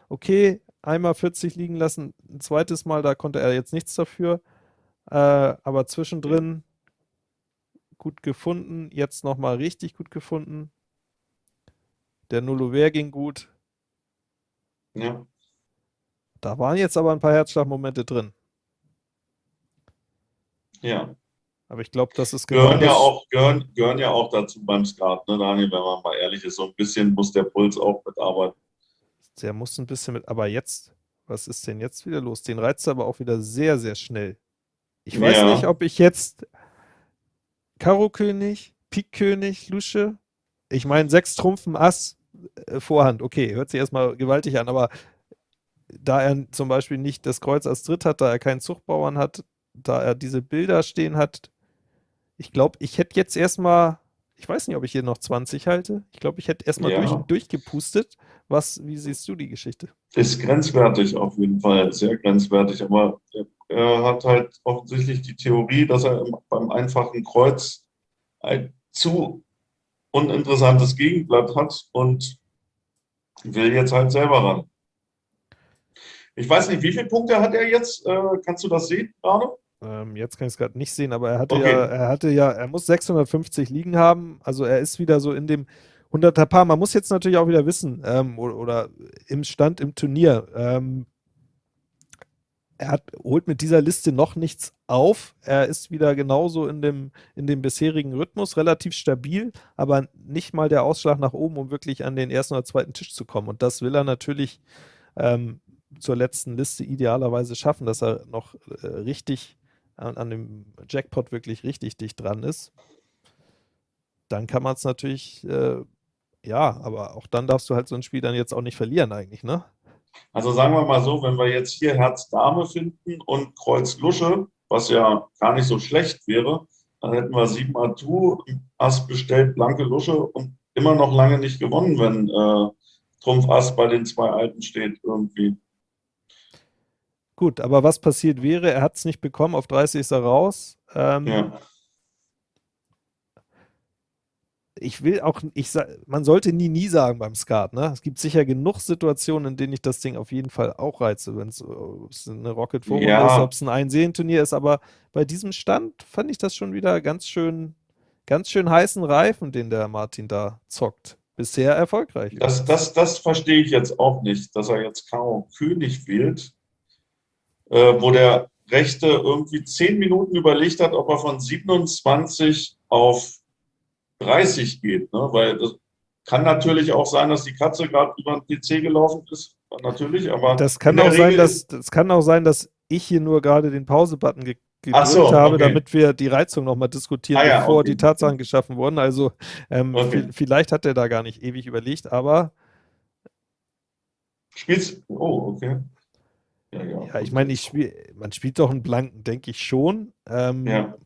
okay, einmal 40 liegen lassen, ein zweites Mal, da konnte er jetzt nichts dafür. Äh, aber zwischendrin gut gefunden, jetzt nochmal richtig gut gefunden. Der Nullover ging gut. Ja. Da waren jetzt aber ein paar Herzschlagmomente drin. Ja. Aber ich glaube, das ist genau gehören ja auch gehören, gehören ja auch dazu beim Skat, ne, Daniel, wenn man mal ehrlich ist. So ein bisschen muss der Puls auch mitarbeiten. Der muss ein bisschen mit, aber jetzt, was ist denn jetzt wieder los? Den reizt er aber auch wieder sehr, sehr schnell. Ich weiß ja. nicht, ob ich jetzt Karo König, Pik König, Lusche, ich meine, sechs Trumpfen, Ass, äh, Vorhand, okay, hört sich erstmal gewaltig an, aber da er zum Beispiel nicht das Kreuz als Dritt hat, da er keinen Zuchtbauern hat, da er diese Bilder stehen hat, ich glaube, ich hätte jetzt erstmal, ich weiß nicht, ob ich hier noch 20 halte. Ich glaube, ich hätte erstmal ja. durch, durchgepustet. Was, wie siehst du die Geschichte? Ist grenzwertig auf jeden Fall, sehr grenzwertig. Aber er hat halt offensichtlich die Theorie, dass er beim einfachen Kreuz ein zu uninteressantes Gegenblatt hat und will jetzt halt selber ran. Ich weiß nicht, wie viele Punkte hat er jetzt? Äh, kannst du das sehen gerade? Ähm, jetzt kann ich es gerade nicht sehen, aber er hatte okay. ja, er hatte ja, er muss 650 liegen haben. Also er ist wieder so in dem 100er Paar. Man muss jetzt natürlich auch wieder wissen, ähm, oder, oder, im Stand im Turnier, ähm, er hat, holt mit dieser Liste noch nichts auf. Er ist wieder genauso in dem, in dem bisherigen Rhythmus, relativ stabil, aber nicht mal der Ausschlag nach oben, um wirklich an den ersten oder zweiten Tisch zu kommen. Und das will er natürlich ähm, zur letzten Liste idealerweise schaffen, dass er noch äh, richtig an, an dem Jackpot wirklich richtig dicht dran ist, dann kann man es natürlich, äh, ja, aber auch dann darfst du halt so ein Spiel dann jetzt auch nicht verlieren eigentlich, ne? Also sagen wir mal so, wenn wir jetzt hier Herz Dame finden und Kreuz Lusche, was ja gar nicht so schlecht wäre, dann hätten wir sieben Atu, Ass bestellt, blanke Lusche und immer noch lange nicht gewonnen, wenn äh, Trumpf Ass bei den zwei Alten steht irgendwie. Gut, aber was passiert wäre, er hat es nicht bekommen, auf 30 ist er raus. Ähm, ja. Ich will auch, ich man sollte nie, nie sagen beim Skat. Ne? Es gibt sicher genug Situationen, in denen ich das Ding auf jeden Fall auch reize, wenn es eine Rocket Forum ja. ist, ob es ein Einsehenturnier ist. Aber bei diesem Stand fand ich das schon wieder ganz schön, ganz schön heißen Reifen, den der Martin da zockt. Bisher erfolgreich. Das, das, das verstehe ich jetzt auch nicht, dass er jetzt Karo König wählt äh, wo der Rechte irgendwie zehn Minuten überlegt hat, ob er von 27 auf 30 geht. Ne? Weil das kann natürlich auch sein, dass die Katze gerade über den PC gelaufen ist. Natürlich, aber. Das kann, auch sein, dass, das kann auch sein, dass ich hier nur gerade den Pause-Button ge gedrückt so, habe, okay. damit wir die Reizung nochmal diskutieren, ah, ja, bevor okay. die Tatsachen geschaffen wurden. Also ähm, okay. vielleicht hat er da gar nicht ewig überlegt, aber. Spielst Oh, okay. Ja, ja. ja ich meine, ich spiel, man spielt doch einen Blanken, denke ich schon. Ähm, ja.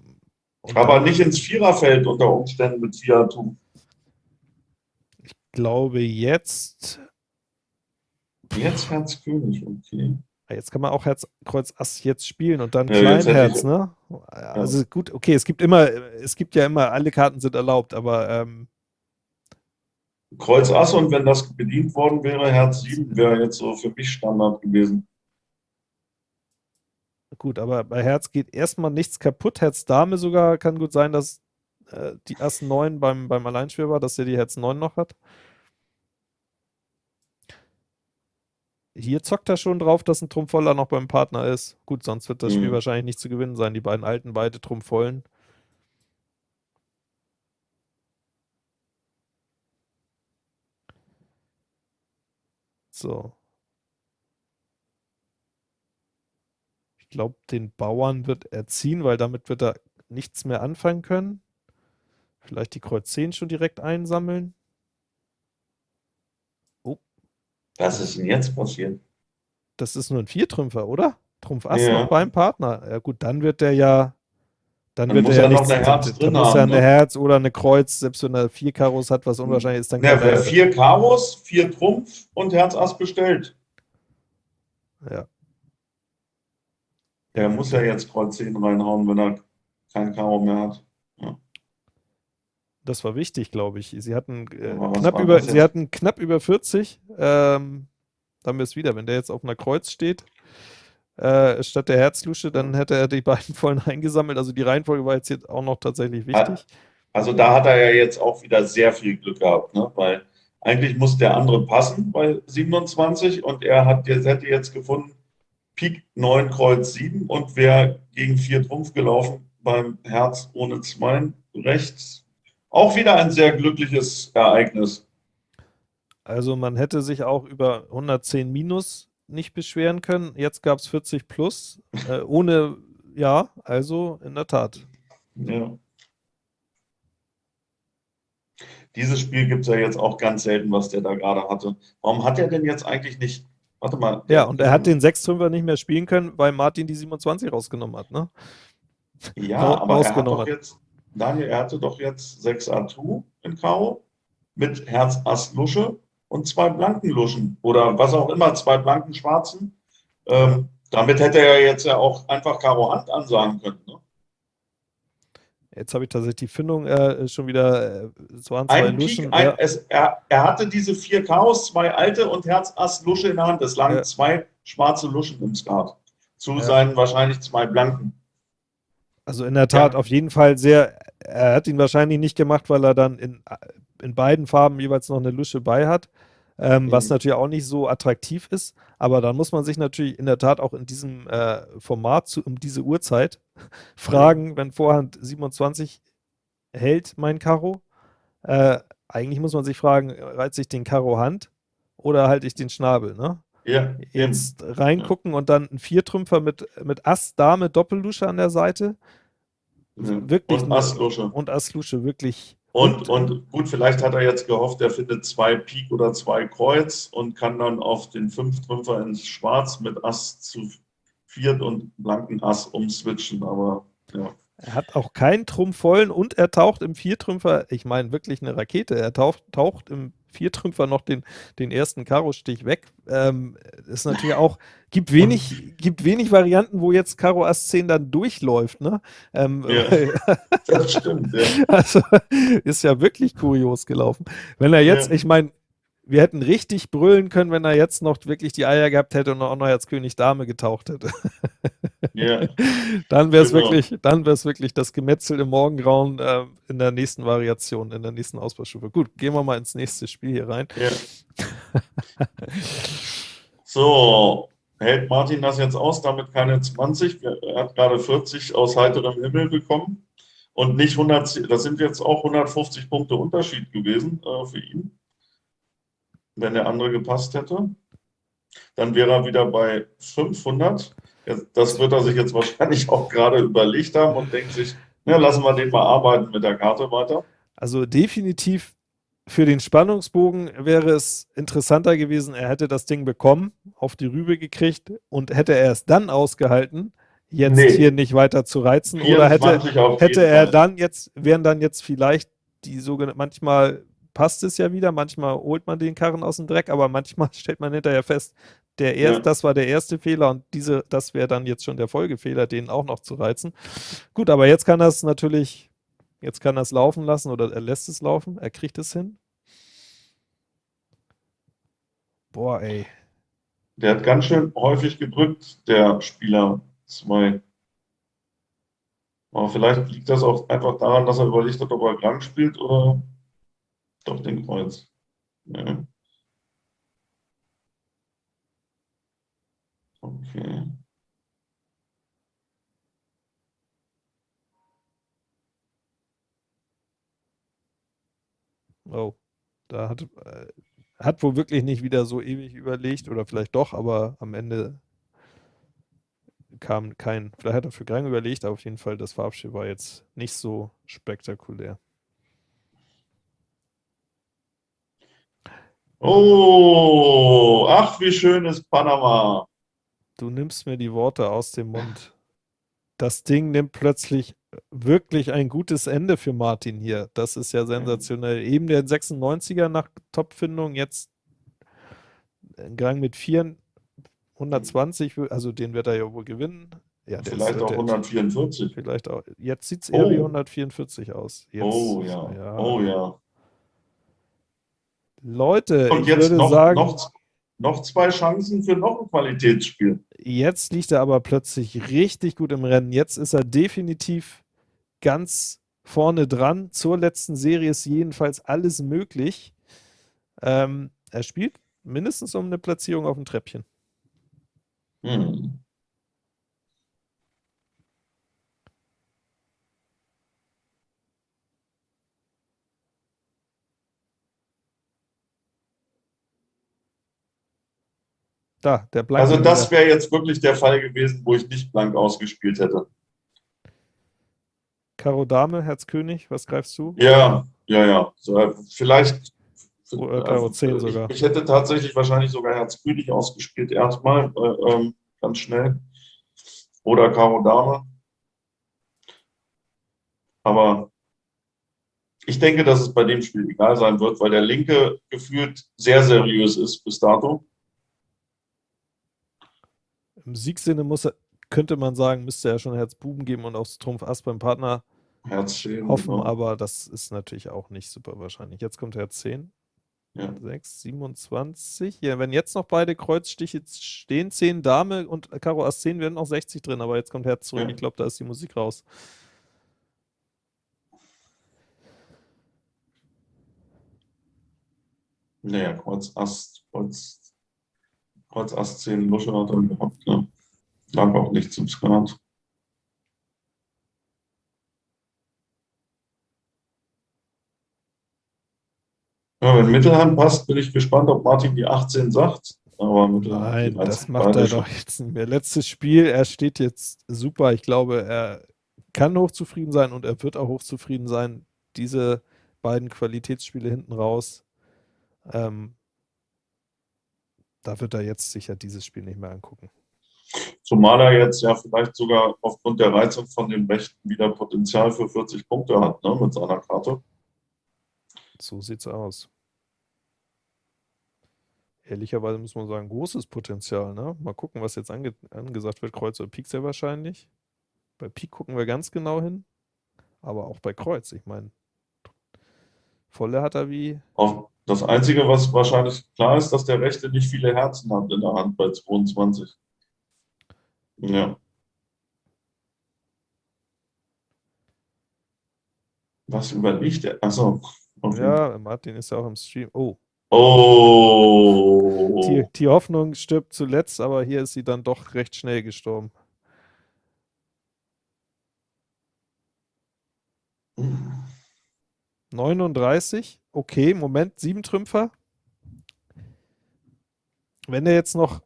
Aber nicht ins Viererfeld unter Umständen mit Fiatum. Ich glaube jetzt. Jetzt Herz König, okay. Jetzt kann man auch Herz Kreuz Ass jetzt spielen und dann ja, Kleinherz, ne? Also gut, okay, es gibt immer, es gibt ja immer, alle Karten sind erlaubt, aber ähm, Kreuz Ass und wenn das bedient worden wäre, Herz 7 wäre jetzt so für mich Standard gewesen. Gut, aber bei Herz geht erstmal nichts kaputt. Herz Dame sogar kann gut sein, dass äh, die Ass 9 beim, beim Alleinspiel war, dass er die Herz 9 noch hat. Hier zockt er schon drauf, dass ein Trumpfvoller noch beim Partner ist. Gut, sonst wird das Spiel mhm. wahrscheinlich nicht zu gewinnen sein. Die beiden alten, beide Trumpfvollen. So. Glaube, den Bauern wird er ziehen, weil damit wird er nichts mehr anfangen können. Vielleicht die Kreuz 10 schon direkt einsammeln. Was ist denn jetzt passiert? Das ist nur ein Viertrümpfer, oder? Trumpf Ass ja. noch beim Partner. Ja gut, dann wird der ja dann, dann wird er ja nichts eine Herz drin Dann muss er eine ne? Herz oder eine Kreuz, selbst wenn er vier Karos hat, was unwahrscheinlich ist, dann ja, kann er vier Karos, vier Trumpf und Herz Ass bestellt. Ja. Der muss ja jetzt Kreuz 10 reinhauen, wenn er kein Karo mehr hat. Ja. Das war wichtig, glaube ich. Sie hatten, äh, knapp, über, sie hatten knapp über 40. Ähm, haben wir es wieder. Wenn der jetzt auf einer Kreuz steht, äh, statt der Herzlusche, dann hätte er die beiden vollen eingesammelt. Also die Reihenfolge war jetzt, jetzt auch noch tatsächlich wichtig. Also da hat er ja jetzt auch wieder sehr viel Glück gehabt, ne? weil eigentlich muss der andere passen bei 27 und er hat jetzt, hätte jetzt gefunden, Pik 9, Kreuz 7 und wäre gegen 4 Trumpf gelaufen beim Herz ohne 2 rechts auch wieder ein sehr glückliches Ereignis. Also man hätte sich auch über 110 minus nicht beschweren können. Jetzt gab es 40 plus. Äh, ohne, ja, also in der Tat. Ja. Dieses Spiel gibt es ja jetzt auch ganz selten, was der da gerade hatte. Warum hat er denn jetzt eigentlich nicht. Warte mal. Ja, und er hat den 6-5er nicht mehr spielen können, weil Martin die 27 rausgenommen hat, ne? Ja, aber er hat doch jetzt, Daniel, er hatte doch jetzt 6 Atu in Karo mit Herz Ass Lusche und zwei blanken Luschen oder was auch immer, zwei blanken Schwarzen. Ähm, damit hätte er jetzt ja auch einfach Karo Hand ansagen können. Ne? Jetzt habe ich tatsächlich die Findung äh, schon wieder, äh, es waren zwei ein Luschen. Peak, ein, ja. es, er, er, hatte diese vier Chaos, zwei alte und Herz Ass Lusche in der Hand. Es lagen ja. zwei schwarze Luschen im Skat. Zu ja. seinen wahrscheinlich zwei blanken. Also in der Tat auf jeden Fall sehr er hat ihn wahrscheinlich nicht gemacht, weil er dann in, in beiden Farben jeweils noch eine Lusche bei hat, ähm, mhm. was natürlich auch nicht so attraktiv ist. Aber dann muss man sich natürlich in der Tat auch in diesem äh, Format zu, um diese Uhrzeit fragen, mhm. wenn Vorhand 27 hält mein Karo. Äh, eigentlich muss man sich fragen, reizt ich den Karo Hand oder halte ich den Schnabel, ne? Ja, Jetzt reingucken ja. und dann ein Viertrümpfer mit, mit Ass, Dame, Doppellusche an der Seite. Ja. Wirklich und Astlusche. Und Astlusche, wirklich. Und, und gut, vielleicht hat er jetzt gehofft, er findet zwei Pik oder zwei Kreuz und kann dann auf den Fünftrümpfer ins Schwarz mit Ass zu viert und blanken Ass umswitchen, aber ja. Er hat auch keinen Trumpf vollen und er taucht im Viertrümpfer, ich meine wirklich eine Rakete, er taucht, taucht im Viertrümpfer noch den, den ersten Karo-Stich weg. Ähm, ist natürlich auch, gibt wenig, gibt wenig Varianten, wo jetzt Karo Ass 10 dann durchläuft. Ne? Ähm, ja, das stimmt, ja. Also ist ja wirklich kurios gelaufen. Wenn er jetzt, ja. ich meine, wir hätten richtig brüllen können, wenn er jetzt noch wirklich die Eier gehabt hätte und auch noch als König Dame getaucht hätte. Ja. dann wäre es genau. wirklich, dann wäre es wirklich das Gemetzel im Morgengrauen äh, in der nächsten Variation, in der nächsten Ausbaustufe. Gut, gehen wir mal ins nächste Spiel hier rein. Ja. so, hält Martin das jetzt aus, damit keine 20. Er hat gerade 40 aus heiterem Himmel bekommen und nicht 100, das sind jetzt auch 150 Punkte Unterschied gewesen äh, für ihn, wenn der andere gepasst hätte. Dann wäre er wieder bei 500. Das wird er sich jetzt wahrscheinlich auch gerade überlegt haben und denkt sich, ja, lassen wir den mal arbeiten mit der Karte weiter. Also definitiv für den Spannungsbogen wäre es interessanter gewesen, er hätte das Ding bekommen, auf die Rübe gekriegt und hätte er es dann ausgehalten, jetzt nee. hier nicht weiter zu reizen. Oder hätte, hätte er Fall. dann jetzt, wären dann jetzt vielleicht die sogenannten, manchmal passt es ja wieder, manchmal holt man den Karren aus dem Dreck, aber manchmal stellt man hinterher fest, der erst, ja. das war der erste Fehler und diese, das wäre dann jetzt schon der Folgefehler, den auch noch zu reizen. Gut, aber jetzt kann das natürlich, jetzt kann er es laufen lassen oder er lässt es laufen, er kriegt es hin. Boah, ey. Der hat ganz schön häufig gedrückt, der Spieler 2. Aber vielleicht liegt das auch einfach daran, dass er überlegt hat, ob er krank spielt oder doch den Kreuz. Ja. Okay. Oh, da hat, äh, hat wohl wirklich nicht wieder so ewig überlegt oder vielleicht doch, aber am Ende kam kein, vielleicht hat er für Grang überlegt, aber auf jeden Fall das Farbspiel war jetzt nicht so spektakulär. Oh, ach, wie schön ist Panama. Du nimmst mir die Worte aus dem Mund. Das Ding nimmt plötzlich wirklich ein gutes Ende für Martin hier. Das ist ja sensationell. Eben der 96er nach Topfindung, jetzt ein Gang mit 4, 120, also den wird er ja wohl gewinnen. Ja, vielleicht auch 144. Vielleicht auch. Jetzt sieht es eher oh. wie 144 aus. Jetzt, oh ja. ja. Oh ja. Leute, Und ich würde noch, sagen. Noch, noch zwei Chancen für noch ein Qualitätsspiel. Jetzt liegt er aber plötzlich richtig gut im Rennen. Jetzt ist er definitiv ganz vorne dran. Zur letzten Serie ist jedenfalls alles möglich. Ähm, er spielt mindestens um eine Platzierung auf dem Treppchen. Hm. Da, der Blank also das wäre jetzt wirklich der Fall gewesen, wo ich nicht blank ausgespielt hätte. Karo Dame, Herz König, was greifst du? Ja, ja, ja. So, vielleicht. Oder Karo 10 sogar. Ich, ich, hätte tatsächlich wahrscheinlich sogar Herz König ausgespielt, erstmal, äh, ähm, ganz schnell. Oder Karo Dame. Aber ich denke, dass es bei dem Spiel egal sein wird, weil der Linke gefühlt sehr seriös ist bis dato. Im Siegsinne muss könnte man sagen, müsste er schon Herz Buben geben und aufs Trumpf Ass beim Partner Herz 10, hoffen, genau. aber das ist natürlich auch nicht super wahrscheinlich. Jetzt kommt Herz 10. Ja. 6, 27. Ja, wenn jetzt noch beide Kreuzstiche stehen, 10 Dame und Karo Ass 10, werden noch 60 drin, aber jetzt kommt Herz zurück. Ja. Ich glaube, da ist die Musik raus. Naja, Kreuz Ass, Kreuz Kreuz Ass 10 Lusche hat er gehabt. Ne? Lag auch nicht zum Skat. Ja, wenn Mittelhand passt, bin ich gespannt, ob Martin die 18 sagt. Aber Nein, das macht er doch jetzt nicht mehr. Letztes Spiel, er steht jetzt super. Ich glaube, er kann hochzufrieden sein und er wird auch hochzufrieden sein. Diese beiden Qualitätsspiele hinten raus. Ähm, da wird er jetzt sicher dieses Spiel nicht mehr angucken. Zumal er jetzt ja vielleicht sogar aufgrund der Reizung von den Mächten wieder Potenzial für 40 Punkte hat ne, mit seiner Karte. So sieht's aus. Ehrlicherweise muss man sagen, großes Potenzial. Ne? Mal gucken, was jetzt ange angesagt wird. Kreuz oder Pik sehr wahrscheinlich. Bei Pik gucken wir ganz genau hin. Aber auch bei Kreuz, ich meine, volle hat er wie. Auf, das Einzige, was wahrscheinlich klar ist, dass der Rechte nicht viele Herzen hat in der Hand bei 22. Ja. Was überlegt er? Achso. Okay. Ja, Martin ist ja auch im Stream. Oh, Oh. Die, die Hoffnung stirbt zuletzt, aber hier ist sie dann doch recht schnell gestorben. Hm. 39, okay, Moment, sieben Trümpfer. Wenn er jetzt noch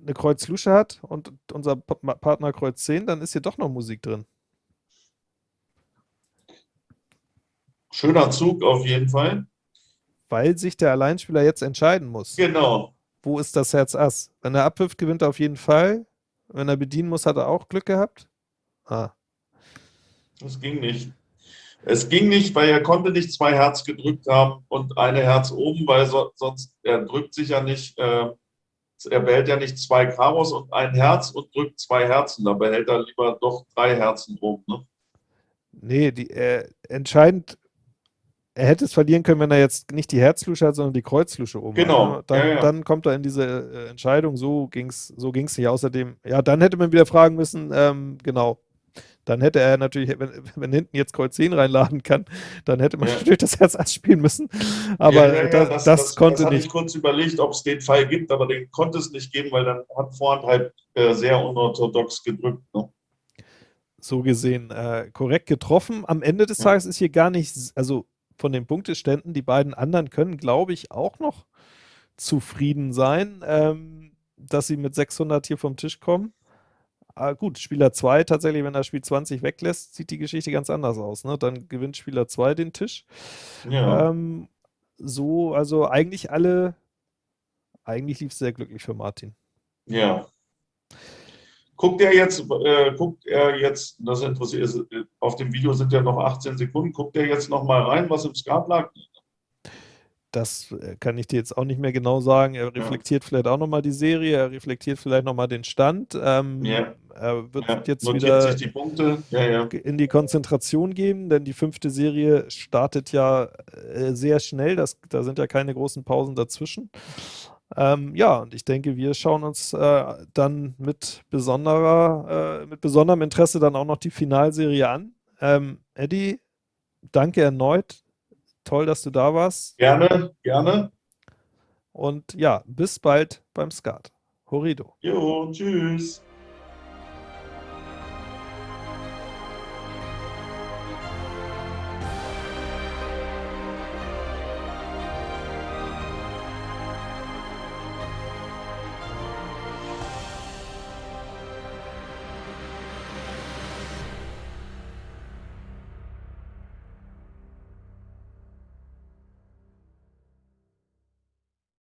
eine Kreuz Lusche hat und unser Partner Kreuz 10, dann ist hier doch noch Musik drin. Schöner Zug auf jeden Fall. Weil sich der Alleinspieler jetzt entscheiden muss. Genau. Wo ist das Herz Ass? Wenn er abwirft, gewinnt er auf jeden Fall. Wenn er bedienen muss, hat er auch Glück gehabt. Ah. Das ging nicht. Es ging nicht, weil er konnte nicht zwei Herz gedrückt haben und eine Herz oben, weil so, sonst, er drückt sich ja nicht, äh, er behält ja nicht zwei Karos und ein Herz und drückt zwei Herzen. Da behält er lieber doch drei Herzen oben. Ne? Nee, die, äh, entscheidend, er hätte es verlieren können, wenn er jetzt nicht die Herzlusche hat, sondern die Kreuzlusche oben. Genau. Hat, ne? dann, ja, ja. dann, kommt er in diese äh, Entscheidung, so ging es so ging's nicht. Außerdem, ja, dann hätte man wieder fragen müssen, ähm, genau, dann hätte er natürlich, wenn, wenn hinten jetzt Kreuz 10 reinladen kann, dann hätte man ja. natürlich das Herz Ass spielen müssen. Aber ja, ja, das, das, das, konnte das nicht. Ich kurz überlegt, ob es den Fall gibt, aber den konnte es nicht geben, weil dann hat Vorhand halt äh, sehr unorthodox gedrückt. Ne? So gesehen äh, korrekt getroffen. Am Ende des Tages ist hier gar nicht, also von den Punkteständen, die beiden anderen können, glaube ich, auch noch zufrieden sein, ähm, dass sie mit 600 hier vom Tisch kommen. Ah, gut, Spieler 2 tatsächlich, wenn er Spiel 20 weglässt, sieht die Geschichte ganz anders aus. Ne? Dann gewinnt Spieler 2 den Tisch. Ja. Ähm, so, also eigentlich alle, eigentlich lief es sehr glücklich für Martin. Ja. Guckt er jetzt, äh, guckt er jetzt, das interessiert auf dem Video sind ja noch 18 Sekunden, guckt er jetzt noch mal rein, was im Skat lag? Das äh, kann ich dir jetzt auch nicht mehr genau sagen. Er reflektiert ja. vielleicht auch nochmal die Serie, er reflektiert vielleicht nochmal den Stand. Ähm, ja. Er wird ja. jetzt Notiert wieder die in die Konzentration geben, denn die fünfte Serie startet ja äh, sehr schnell. Das, da sind ja keine großen Pausen dazwischen. Ähm, ja, und ich denke, wir schauen uns äh, dann mit besonderer, äh, mit besonderem Interesse dann auch noch die Finalserie an. Ähm, Eddie, danke erneut Toll, dass du da warst. Gerne, gerne. Und ja, bis bald beim Skat. Horido. Jo, tschüss.